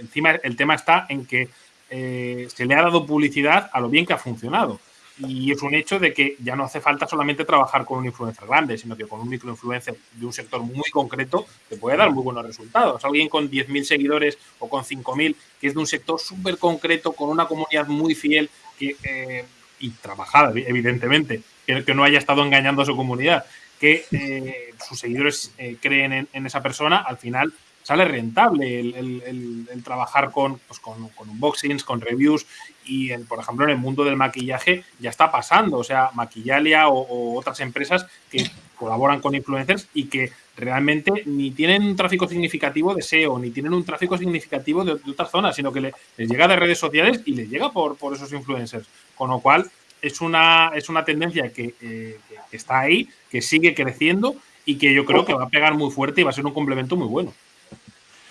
encima el tema está en que eh, se le ha dado publicidad a lo bien que ha funcionado. Y es un hecho de que ya no hace falta solamente trabajar con un influencer grande, sino que con un microinfluencer de un sector muy concreto te puede dar muy buenos resultados. Alguien con 10.000 seguidores o con 5.000, que es de un sector súper concreto, con una comunidad muy fiel que, eh, y trabajada, evidentemente, que, no haya estado engañando a su comunidad, que eh, sus seguidores creen en, en, esa persona, al final sale rentable el, trabajar con, pues con, unboxings, con reviews y, por ejemplo, en el mundo del maquillaje ya está pasando. O sea, Maquillalia o, otras empresas que colaboran con influencers y que realmente ni tienen un tráfico significativo de SEO, ni tienen un tráfico significativo de, otras zonas, sino que les llega de redes sociales y les llega por, por esos influencers. Con lo cual, es una, es una tendencia que, eh, que está ahí, que sigue creciendo y que yo creo que va a pegar muy fuerte y va a ser un complemento muy bueno.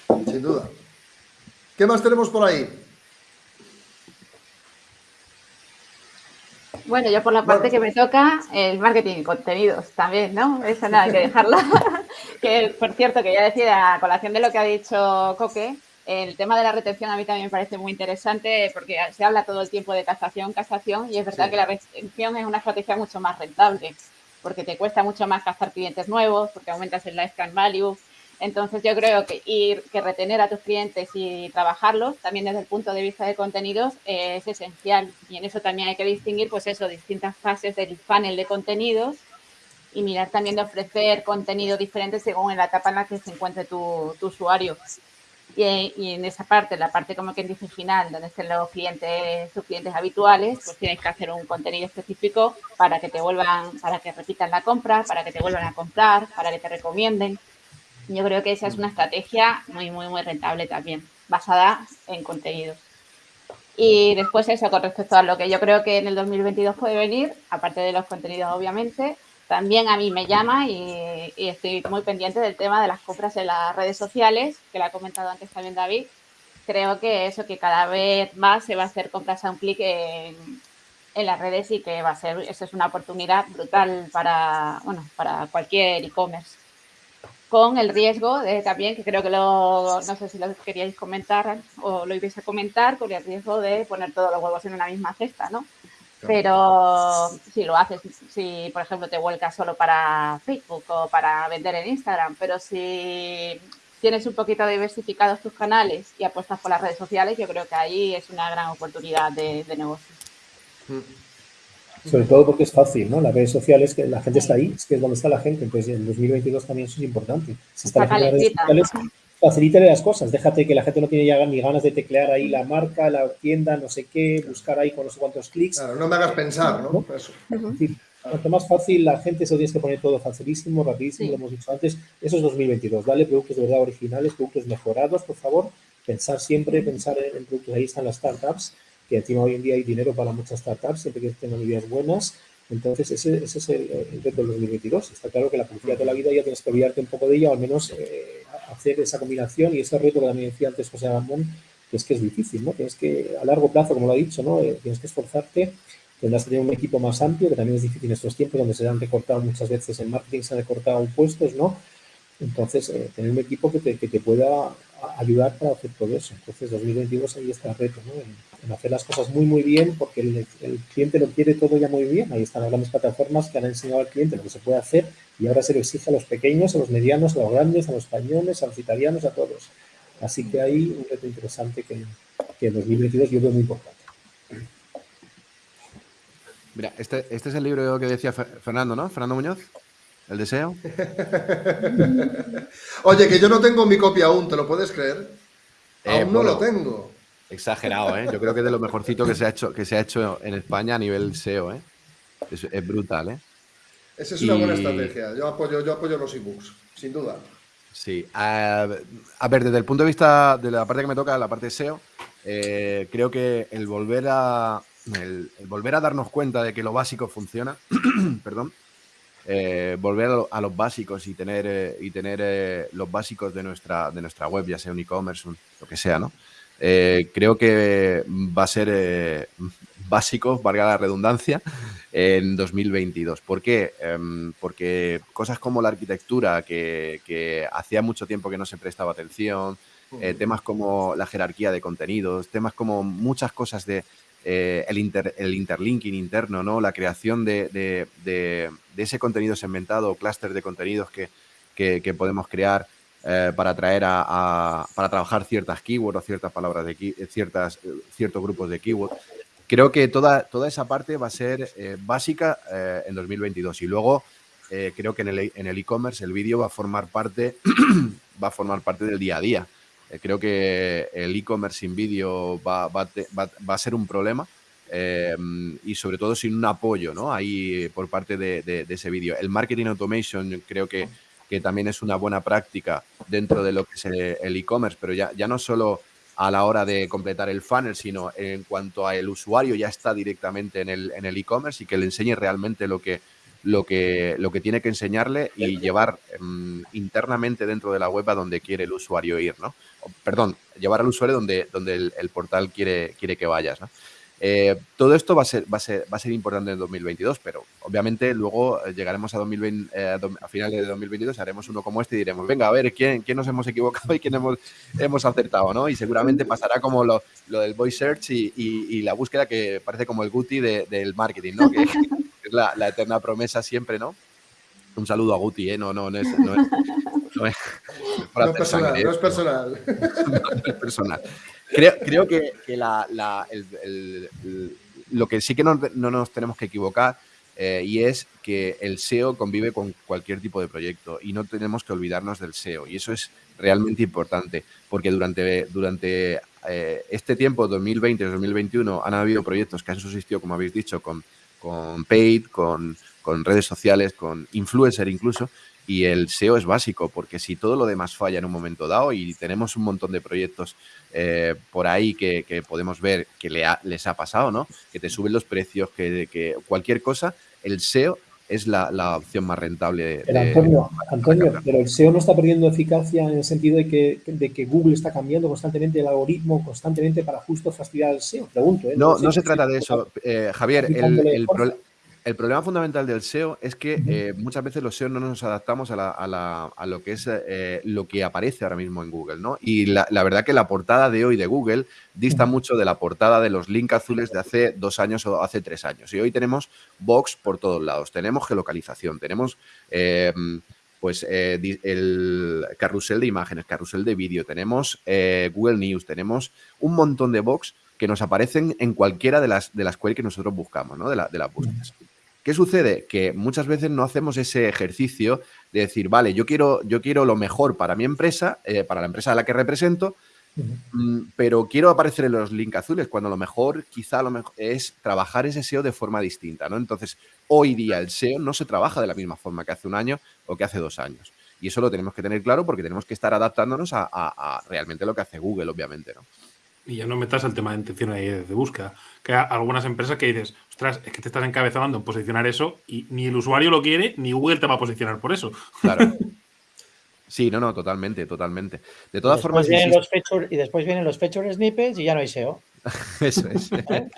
Sin duda. ¿Qué más tenemos por ahí? Bueno, yo por la parte que me toca, el marketing de contenidos también, ¿no? Eso nada que dejarlo. que, por cierto, que ya decía, a colación de lo que ha dicho Coque, el tema de la retención a mí también me parece muy interesante porque se habla todo el tiempo de casación, casación, y es verdad que la retención es una estrategia mucho más rentable porque te cuesta mucho más captar clientes nuevos, porque aumentas el lifetime value, Entonces yo creo que ir, que retener a tus clientes y trabajarlos también desde el punto de vista de contenidos es esencial y en eso también hay que distinguir pues eso, distintas fases del funnel de contenidos y mirar también de ofrecer contenido diferente según en la etapa en la que se encuentre tu, tu usuario. Y, en esa parte, la parte como que dice final, donde estén los clientes, sus clientes habituales, pues tienes que hacer un contenido específico para que te vuelvan, para que repitan la compra, para que te vuelvan a comprar, para que te recomienden. Yo creo que esa es una estrategia muy, muy, muy rentable también, basada en contenidos. Y después eso, con respecto a lo que yo creo que en el 2022 puede venir, aparte de los contenidos, obviamente, también a mí me llama y, estoy muy pendiente del tema de las compras en las redes sociales, que lo ha comentado antes también David. Creo que eso, que cada vez más se va a hacer compras a un clic en, en, las redes y que va a ser, eso es una oportunidad brutal para, bueno, para cualquier e-commerce. Con el riesgo de también, que creo que lo, no sé si lo queríais comentar o lo ibais a comentar, con el riesgo de poner todos los huevos en una misma cesta, ¿no? Pero si lo haces, si por ejemplo te vuelcas solo para Facebook o para vender en Instagram, pero si tienes un poquito diversificados tus canales y apuestas por las redes sociales, yo creo que ahí es una gran oportunidad de, negocio. Mm. Sobre todo porque es fácil, ¿no? Las redes sociales, que la gente está ahí, es que es donde está la gente. Entonces, en 2022 también eso es importante. Si está, está la redes sociales, facilítale las cosas, déjate que la gente no tiene ya ni ganas de teclear ahí la marca, la tienda, no sé qué, buscar ahí con no sé cuántos clics. Claro, no me hagas pensar, ¿no? Eso. cuanto más fácil, la gente se lo tienes que poner todo facilísimo, rapidísimo, lo hemos dicho antes. Eso es 2022. Dale productos de verdad originales, productos mejorados, por favor. Pensar siempre, pensar en, productos. Ahí están las startups, que encima hoy en día hay dinero para muchas startups, siempre que tengan ideas buenas. Entonces, ese, ese es el, reto del 2022. Está claro que la publicidad de la vida ya tienes que olvidarte un poco de ella, o al menos eh, hacer esa combinación y ese reto que también decía antes José Ramón, que es que es difícil, ¿no? Tienes que, a largo plazo, como lo ha dicho, ¿no? Eh, tienes que esforzarte, tendrás que tener un equipo más amplio, que también es difícil en estos tiempos donde se han recortado muchas veces en marketing, se han recortado puestos, ¿no? Entonces, eh, tener un equipo que te, que te, pueda ayudar para hacer todo eso. Entonces, 2022 ahí está el reto, ¿no? En, hacer las cosas muy, muy bien, porque el, cliente lo quiere todo ya muy bien. Ahí están las grandes plataformas que han enseñado al cliente lo que se puede hacer y ahora se lo exige a los pequeños, a los medianos, a los grandes, a los españoles, a los italianos, a todos. Así que hay un reto interesante que, que en 2022 yo veo muy importante. Mira, este, este es el libro que decía Fernando, ¿no? Fernando Muñoz. ¿El deseo? Oye, que yo no tengo mi copia aún, ¿te lo puedes creer? Eh, aún no lo tengo. Exagerado, ¿eh? Yo creo que es de lo mejorcito que se ha hecho, que se ha hecho en España a nivel SEO, ¿eh? Es, brutal, ¿eh? Esa es una buena estrategia. Yo apoyo, yo apoyo los ebooks, sin duda. Sí. a ver, desde el punto de vista de la parte que me toca, la parte SEO, eh, creo que el volver a el, volver a darnos cuenta de que lo básico funciona, perdón, eh, volver a, los básicos y tener, eh, y tener eh, los básicos de nuestra, de nuestra web, ya sea un e-commerce, lo que sea, ¿no? creo que va a ser básico, valga la redundancia, en 2022. ¿Por qué? Em, porque cosas como la arquitectura, que, que, hacía mucho tiempo que no se prestaba atención, temas como la jerarquía de contenidos, temas como muchas cosas de, eh, el, el, interlinking interno, ¿no? la creación de, ese contenido segmentado o clúster de contenidos que, podemos crear eh, para traer a, para trabajar ciertas keywords o ciertas palabras de ciertas, ciertos grupos de keywords. Creo que toda, toda esa parte va a ser eh, básica en 2022 y luego creo que en el e-commerce el vídeo va a formar parte va a formar parte del día a día. Eh, creo que el e-commerce sin vídeo va, a ser un problema eh, y sobre todo sin un apoyo ¿no? ahí por parte de, ese vídeo. El marketing automation creo que, que, también es una buena práctica dentro de lo que es el e-commerce, pero ya, ya no solo a la hora de completar el funnel, sino en cuanto a el usuario ya está directamente en el e-commerce y que le enseñe realmente lo que, lo que, lo que tiene que enseñarle y llevar em, internamente dentro de la web a donde quiere el usuario ir, ¿no? perdón, llevar al usuario donde, donde el, portal quiere, quiere que vayas, ¿no? Eh, todo esto va a, ser, va, a ser, va a ser importante en 2022, pero obviamente luego llegaremos a, 2020, eh, a finales de 2022, haremos uno como este y diremos, venga, a ver, ¿quién, quién nos hemos equivocado y quién hemos, hemos acertado? ¿no? Y seguramente pasará como lo, lo del voice search y, y, la búsqueda que parece como el Guti del marketing, ¿no? Que, la, la, eterna promesa siempre, ¿no? Un saludo a Guti, ¿eh? No, no, no es, no es, no, personal, no es personal. no es personal. Creo, creo que, lo que sí que no, nos tenemos que equivocar eh, y es que el SEO convive con cualquier tipo de proyecto y no tenemos que olvidarnos del SEO. Y eso es realmente importante porque durante, durante eh, este tiempo, 2020-2021, han habido proyectos que han subsistido, como habéis dicho, con, con paid, con, con redes sociales, con influencer incluso, y el SEO es básico, porque si todo lo demás falla en un momento dado y tenemos un montón de proyectos eh, por ahí que, podemos ver que les ha pasado, ¿no? Que te suben los precios, que, que cualquier cosa, el SEO es la, opción más rentable. Pero Antonio, Antonio pero el SEO no está perdiendo eficacia en el sentido de que, de que Google está cambiando constantemente el algoritmo, constantemente para justo fastidiar el SEO. Pregunto. ¿eh? No, no, se trata de eso. Eh, Javier, el, el, el problema fundamental del SEO es que eh, muchas veces los SEO no nos adaptamos a, lo que es eh, lo que aparece ahora mismo en Google, ¿no? Y la, verdad que la portada de hoy de Google dista mucho de la portada de los link azules de hace dos años o hace tres años. Y hoy tenemos box por todos lados, tenemos geolocalización, tenemos em, pues eh, el carrusel de imágenes, carrusel de vídeo, tenemos Google News, tenemos un montón de box que nos aparecen en cualquiera de las, de las queries que nosotros buscamos, ¿no? De, la, de las búsquedas. ¿Qué sucede? Que muchas veces no hacemos ese ejercicio de decir, vale, yo quiero, yo quiero lo mejor para mi empresa, eh, para la empresa a la que represento, mm, pero quiero aparecer en los links azules, cuando lo mejor quizá lo mejor es trabajar ese SEO de forma distinta, ¿no? Entonces, hoy día el SEO no se trabaja de la misma forma que hace un año o que hace dos años. Y eso lo tenemos que tener claro porque tenemos que estar adaptándonos a, a realmente lo que hace Google, obviamente, ¿no? Y ya no metas el tema de intención de búsqueda. Que hay algunas empresas que dices, ostras, es que te estás encabezando en posicionar eso y ni el usuario lo quiere, ni Google te va a posicionar por eso. Claro. Sí, no, no, totalmente, totalmente. De todas formas. los y después vienen los feature snippets y ya no hay SEO. Eso es. ¿Eh?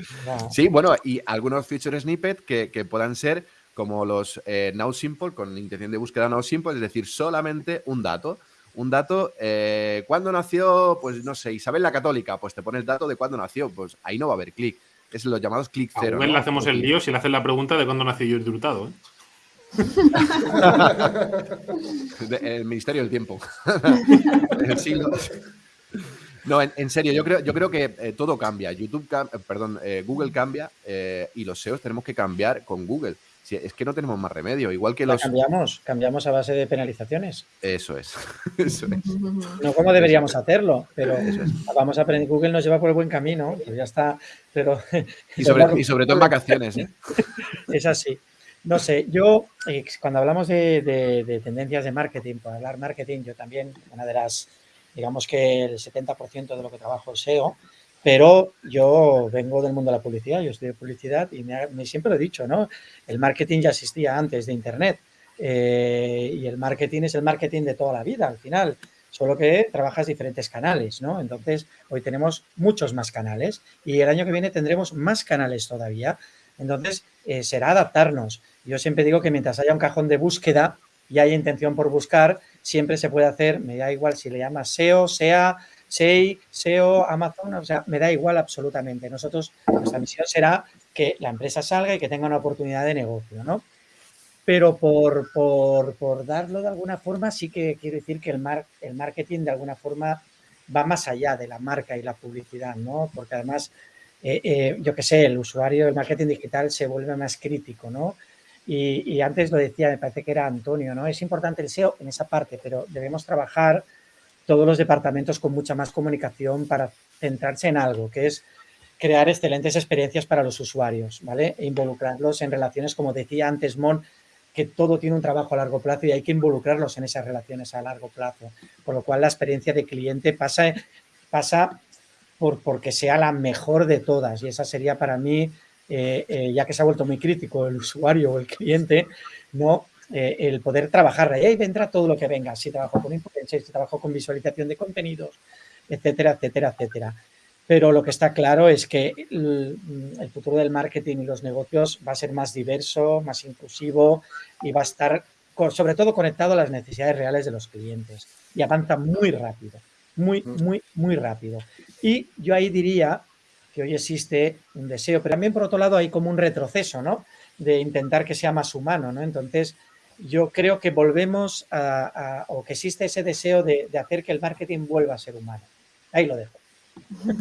sí, bueno, y algunos feature snippets que, puedan ser como los eh, now simple, con intención de búsqueda now simple, es decir, solamente un dato un dato, eh, ¿cuándo nació? Pues no sé, Isabel la Católica, pues te pone el dato de cuándo nació, pues ahí no va a haber clic. Es los llamados clic cero. A le hacemos el lío si le hacen la pregunta de cuándo nació Jordi Hurtado, ¿eh? el Ministerio del Tiempo. el siglo. No, en, serio, yo creo, yo creo que eh, todo cambia. YouTube, perdón, Google cambia y los SEOs tenemos que cambiar con Google es que no tenemos más remedio. Igual que los. Cambiamos, cambiamos a base de penalizaciones. Eso es. Eso es. No como deberíamos hacerlo, pero vamos a aprender. Google nos lleva por el buen camino, pues ya está. Pero, y, sobre, todo en vacaciones. ¿eh? Es así. No sé, yo eh, cuando hablamos de, tendencias de marketing, por hablar marketing, yo también, una de las, digamos que el 70% de lo que trabajo es SEO, pero yo vengo del mundo de la publicidad, yo estudio publicidad y me, siempre lo he dicho, ¿no? El marketing ya existía antes de Internet eh, y el marketing es el marketing de toda la vida al final, solo que trabajas diferentes canales, ¿no? Entonces, hoy tenemos muchos más canales y el año que viene tendremos más canales todavía. Entonces, eh, será adaptarnos. Yo siempre digo que mientras haya un cajón de búsqueda y haya intención por buscar, siempre se puede hacer, me da igual si le llamas SEO, SEA, SEI, SEO, Amazon, o sea, me da igual absolutamente. Nosotros, nuestra misión será que la empresa salga y que tenga una oportunidad de negocio, ¿no? Pero por, por, darlo de alguna forma, sí que quiero decir que el, mar, el marketing de alguna forma va más allá de la marca y la publicidad, ¿no? Porque además, eh, eh, yo qué sé, el usuario del marketing digital se vuelve más crítico, ¿no? Y, y, antes lo decía, me parece que era Antonio, ¿no? Es importante el SEO en esa parte, pero debemos trabajar todos los departamentos con mucha más comunicación para centrarse en algo, que es crear excelentes experiencias para los usuarios, ¿vale? E involucrarlos en relaciones, como decía antes Mon, que todo tiene un trabajo a largo plazo y hay que involucrarlos en esas relaciones a largo plazo. Por lo cual la experiencia de cliente pasa, pasa por porque sea la mejor de todas y esa sería para mí, eh, eh, ya que se ha vuelto muy crítico el usuario o el cliente, no eh, el poder trabajar. Ahí vendrá todo lo que venga. Si trabajo con influencia, si trabajo con visualización de contenidos, etcétera, etcétera, etcétera. Pero lo que está claro es que el, futuro del marketing y los negocios va a ser más diverso, más inclusivo y va a estar sobre todo conectado a las necesidades reales de los clientes. Y avanza muy rápido, muy, mm. muy, muy rápido. Y yo ahí diría que hoy existe un deseo, pero también por otro lado hay como un retroceso, ¿no? De intentar que sea más humano, ¿no? Entonces, yo creo que volvemos a, o que existe ese deseo de, hacer que el marketing vuelva a ser humano. Ahí lo dejo.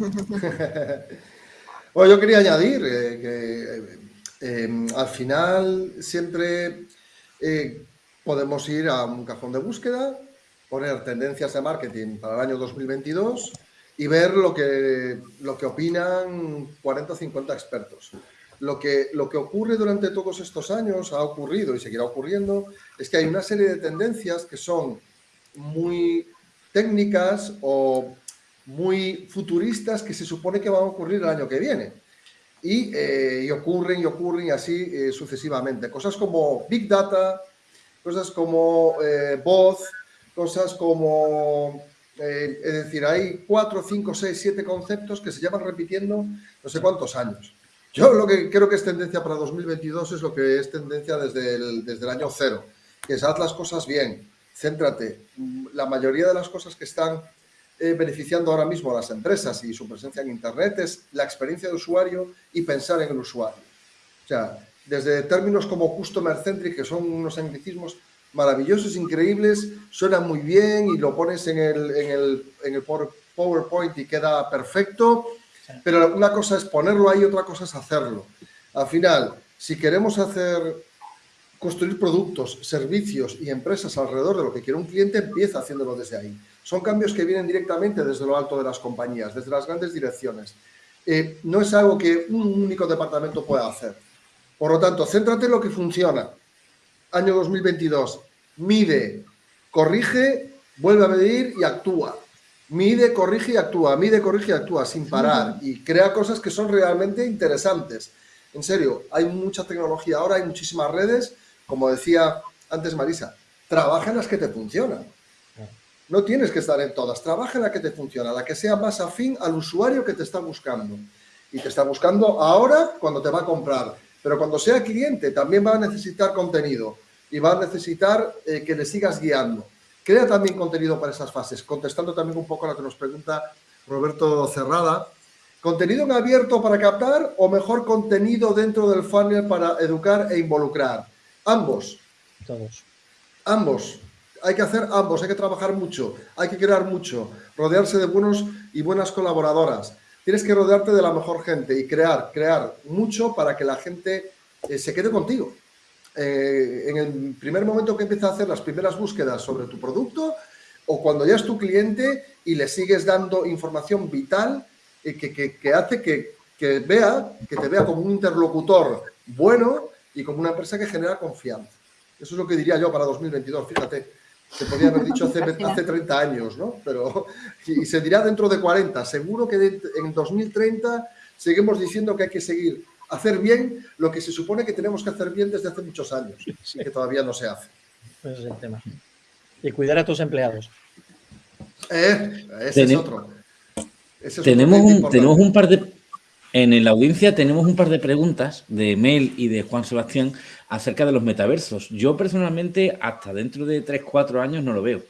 bueno, yo quería añadir eh, que eh, al final siempre eh, podemos ir a un cajón de búsqueda, poner tendencias de marketing para el año 2022 y ver lo que, lo que opinan 40 o 50 expertos. Lo que, lo que ocurre durante todos estos años, ha ocurrido y seguirá ocurriendo, es que hay una serie de tendencias que son muy técnicas o muy futuristas que se supone que van a ocurrir el año que viene. Y, eh, ocurren y ocurren y así eh, sucesivamente. Cosas como Big Data, cosas como eh, voz, cosas como... es decir, hay cuatro, cinco, seis, siete conceptos que se llevan repitiendo no sé cuántos años. Yo lo que creo que es tendencia para 2022 es lo que es tendencia desde el, desde el año cero, que es haz las cosas bien, céntrate. La mayoría de las cosas que están eh, beneficiando ahora mismo a las empresas y su presencia en Internet es la experiencia de usuario y pensar en el usuario. O sea, desde términos como customer centric, que son unos anglicismos maravillosos, increíbles, suenan muy bien y lo pones en el, en el, en el PowerPoint y queda perfecto, pero una cosa es ponerlo ahí, otra cosa es hacerlo. Al final, si queremos hacer, construir productos, servicios y empresas alrededor de lo que quiere un cliente, empieza haciéndolo desde ahí. Son cambios que vienen directamente desde lo alto de las compañías, desde las grandes direcciones. Eh, no es algo que un único departamento pueda hacer. Por lo tanto, céntrate en lo que funciona. Año 2022, mide, corrige, vuelve a medir y actúa. Mide, corrige y actúa, mide, corrige y actúa sin parar y crea cosas que son realmente interesantes. En serio, hay mucha tecnología ahora, hay muchísimas redes, como decía antes Marisa, trabaja en las que te funcionan. No tienes que estar en todas, trabaja en la que te funciona, la que sea más afín al usuario que te está buscando. Y te está buscando ahora cuando te va a comprar, pero cuando sea cliente también va a necesitar contenido y va a necesitar eh, que le sigas guiando. Crea también contenido para esas fases, contestando también un poco a lo que nos pregunta Roberto Cerrada. ¿Contenido en abierto para captar o mejor contenido dentro del funnel para educar e involucrar? Ambos. Todos. Ambos. Hay que hacer ambos, hay que trabajar mucho, hay que crear mucho, rodearse de buenos y buenas colaboradoras. Tienes que rodearte de la mejor gente y crear, crear mucho para que la gente eh, se quede contigo. Eh, en el primer momento que empieza a hacer las primeras búsquedas sobre tu producto o cuando ya es tu cliente y le sigues dando información vital eh, que, hace que, que, vea, que te vea como un interlocutor bueno y como una empresa que genera confianza. Eso es lo que diría yo para 2022, fíjate. Se podía haber dicho hace, hace 30 años, ¿no? Pero, y se dirá dentro de 40. Seguro que en 2030 seguimos diciendo que hay que seguir hacer bien lo que se supone que tenemos que hacer bien desde hace muchos años y que todavía no se hace. Ese es el tema. Y cuidar a tus empleados. Eh, ese es otro. tenemos, un, tenemos un par de... En la audiencia tenemos un par de preguntas de Mel y de Juan Sebastián acerca de los metaversos. Yo personalmente hasta dentro de 3-4 años no lo veo.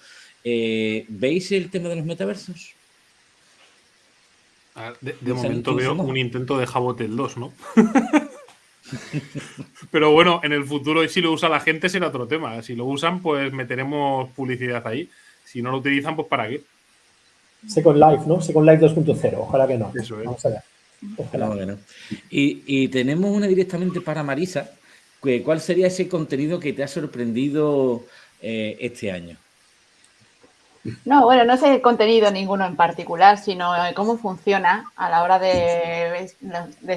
Eh, ¿Veis el tema de los metaversos? De, momento veo un intento de Jabotel 2, ¿no? Pero bueno, en el futuro, si lo usa la gente, será otro tema. Si lo usan, pues meteremos publicidad ahí. Si no lo utilizan, pues ¿para qué? Second Life, ¿no? Second Life 2.0. Ojalá que no. Eso es. Vamos allá. y, y, tenemos una directamente para Marisa. ¿Cuál sería ese contenido que te ha sorprendido eh, este año? No, bueno, no sé el contenido ninguno en particular, sino cómo funciona a la hora de,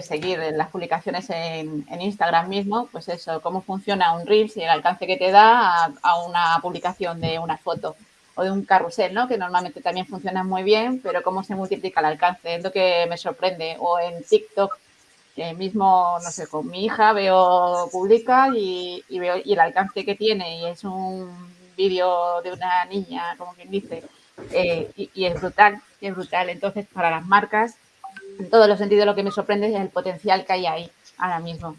seguir las publicaciones en, Instagram mismo, pues eso, cómo funciona un Reels y el alcance que te da a, una publicación de una foto o de un carrusel, ¿no? Que normalmente también funciona muy bien, pero cómo se multiplica el alcance, es lo que me sorprende. O en TikTok, que mismo, no sé, con mi hija veo, publica y, y veo y el alcance que tiene y es un vídeo de una niña, como quien dice, eh, y, es brutal, y es brutal. Entonces, para las marcas, en todos los sentidos, lo que me sorprende es el potencial que hay ahí ahora mismo.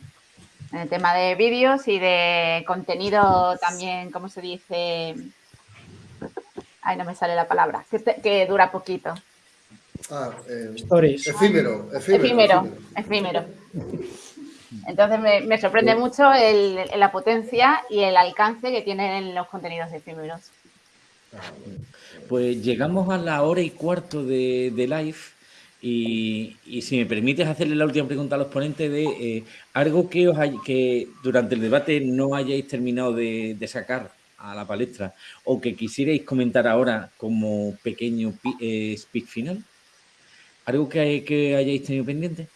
En el tema de vídeos y de contenido también, ¿cómo se dice? Ay, no me sale la palabra, que, dura poquito. Ah, eh, efímero, efímero, efímero, efímero. Entonces me, sorprende mucho la potencia y el alcance que tienen los contenidos efímeros. Pues llegamos a la hora y cuarto de, live y, si me permites hacerle la última pregunta a los ponentes de eh, algo que, os que durante el debate no hayáis terminado de, sacar a la palestra o que quisierais comentar ahora como pequeño eh, speak final. ¿Algo que, que hayáis tenido pendiente?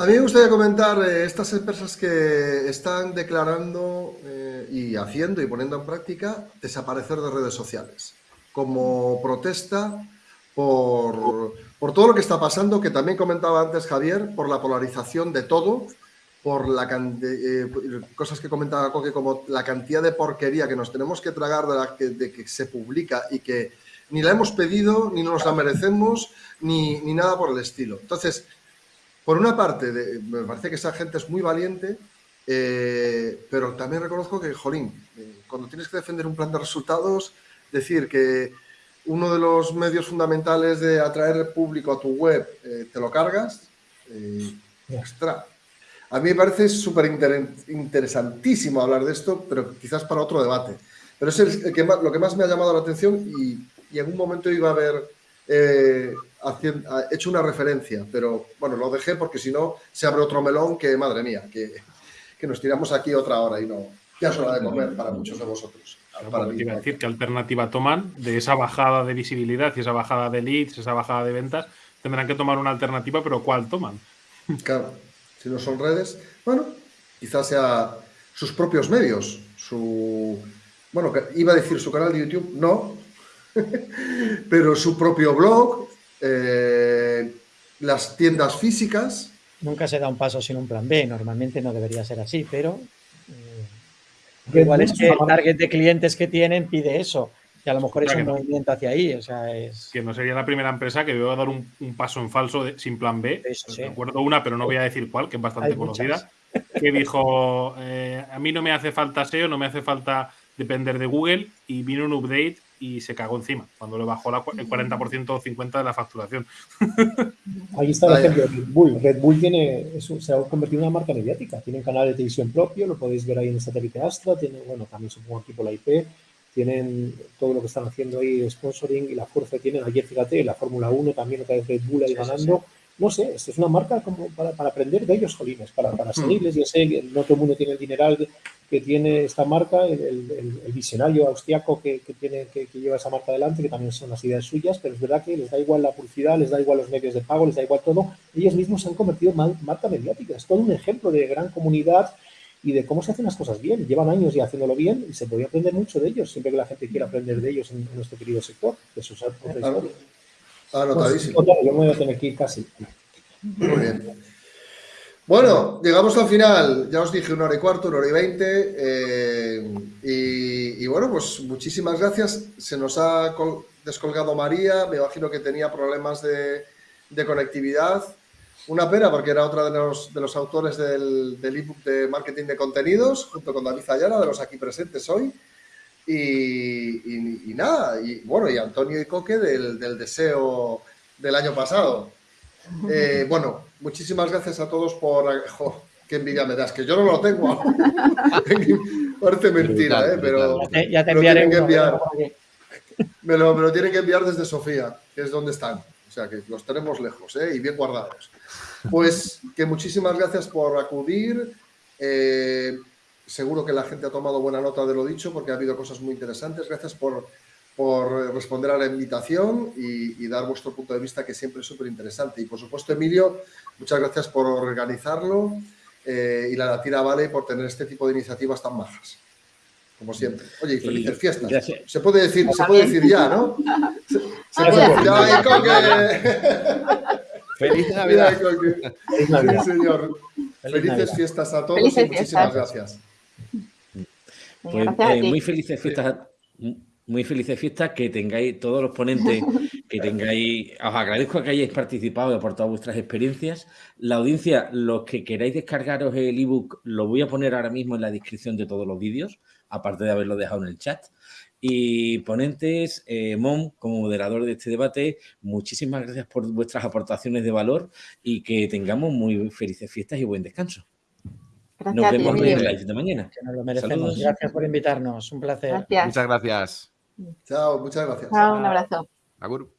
A mí me gustaría comentar eh, estas empresas que están declarando eh, y haciendo y poniendo en práctica desaparecer de redes sociales como protesta por, todo lo que está pasando, que también comentaba antes Javier, por la polarización de todo, por la eh, cosas que comentaba Coque, como la cantidad de porquería que nos tenemos que tragar de, la que, de que se publica y que ni la hemos pedido, ni nos la merecemos, ni, ni nada por el estilo. Entonces, por una parte, me parece que esa gente es muy valiente, eh, pero también reconozco que, jolín, eh, cuando tienes que defender un plan de resultados, decir que uno de los medios fundamentales de atraer público a tu web eh, te lo cargas, extra. A mí me parece súper interesantísimo hablar de esto, pero quizás para otro debate. Pero es el, que lo que más me ha llamado la atención y, y en un momento iba a haber hecho una referencia, pero bueno, lo dejé porque si no se abre otro melón que, madre mía, que, que nos tiramos aquí otra hora y no, ya es hora de comer para muchos de vosotros. para decir, ¿qué alternativa toman de esa bajada de visibilidad y esa bajada de leads, esa bajada de ventas? Tendrán que tomar una alternativa, pero ¿cuál toman? Claro, si no son redes, bueno, quizás sea sus propios medios, su, bueno, iba a decir su canal de YouTube, no, pero su propio blog, eh, las tiendas físicas. Nunca se da un paso sin un plan B, normalmente no debería ser así, pero eh, igual es que el target de clientes que tienen pide eso, que a lo mejor es un movimiento hacia ahí, o sea, es... Que no sería la primera empresa que veo dar un, paso en falso sin plan B, recuerdo una, pero no voy a decir cuál, que es bastante conocida, que dijo, eh, a mí no me hace falta SEO, no me hace falta depender de Google, y vino un update y se cagó encima cuando le bajó el 40% o 50% de la facturación. Ahí está el ejemplo de Red Bull. Red Bull tiene, se ha convertido en una marca mediática. Tiene un canal de televisión propio, lo podéis ver ahí en el satélite Astra. Tiene, bueno, también supongo aquí por la IP. Tienen todo lo que están haciendo ahí de sponsoring y la fuerza que tienen. Ayer, fíjate, la Fórmula 1 también otra vez Red Bull ahí ganando. No sé, esto es una marca como para, para aprender de ellos, jolines, para, para seguirles. Yo sé que no todo el mundo tiene el dineral que tiene esta marca, el, visionario austriaco que, tiene, que, lleva esa marca adelante, que también son las ideas suyas, pero es verdad que les da igual la publicidad, les da igual los medios de pago, les da igual todo. Ellos mismos se han convertido en marca mediática. Es todo un ejemplo de gran comunidad y de cómo se hacen las cosas bien. Llevan años ya haciéndolo bien y se podría aprender mucho de ellos, siempre que la gente quiera aprender de ellos en, nuestro querido sector. Eso es otra Anotadísimo. Pues, yo me voy a tener que ir casi. Muy bien. Bueno, llegamos al final. Ya os dije una hora y cuarto, una hora y veinte. Eh, y, bueno, pues muchísimas gracias. Se nos ha descolgado María. Me imagino que tenía problemas de, conectividad. Una pena porque era otra de los, de los autores del, del ebook de marketing de contenidos, junto con David Ayala, de los aquí presentes hoy. Y, nada, y bueno, y Antonio y Coque del, del deseo del año pasado. Eh, bueno, muchísimas gracias a todos por... Jo, qué envidia me das, que yo no lo tengo. Parece mentira, ¿eh? pero ya te, enviaré que enviar. Me lo, me lo, tienen que enviar desde Sofía, que es donde están. O sea, que los tenemos lejos ¿eh? y bien guardados. Pues que muchísimas gracias por acudir. Eh, seguro que la gente ha tomado buena nota de lo dicho porque ha habido cosas muy interesantes. Gracias por por responder a la invitación y, dar vuestro punto de vista, que siempre es súper interesante. Y por supuesto, Emilio, muchas gracias por organizarlo eh, y la Latina Vale por tener este tipo de iniciativas tan majas. Como siempre. Oye, y felices fiestas. Se puede decir, se puede decir ya, ¿no? Se, puede ya, Feliz Navidad. Feliz Navidad. Sí, señor. Felices fiestas a todos y muchísimas gracias. Pues, eh, muy felices fiestas a muy felices fiestas, que tengáis todos los ponentes, que tengáis, os agradezco que hayáis participado y aportado vuestras experiencias. La audiencia, los que queráis descargaros el ebook, lo voy a poner ahora mismo en la descripción de todos los vídeos, aparte de haberlo dejado en el chat. Y ponentes, eh, Mon, como moderador de este debate, muchísimas gracias por vuestras aportaciones de valor y que tengamos muy felices fiestas y buen descanso. Gracias Nos vemos en el live de mañana. Que nos lo merecemos. Saludos. Gracias por invitarnos. Un placer. Gracias. Muchas gracias. Chao, muchas gracias. Chao, un abrazo. Agur.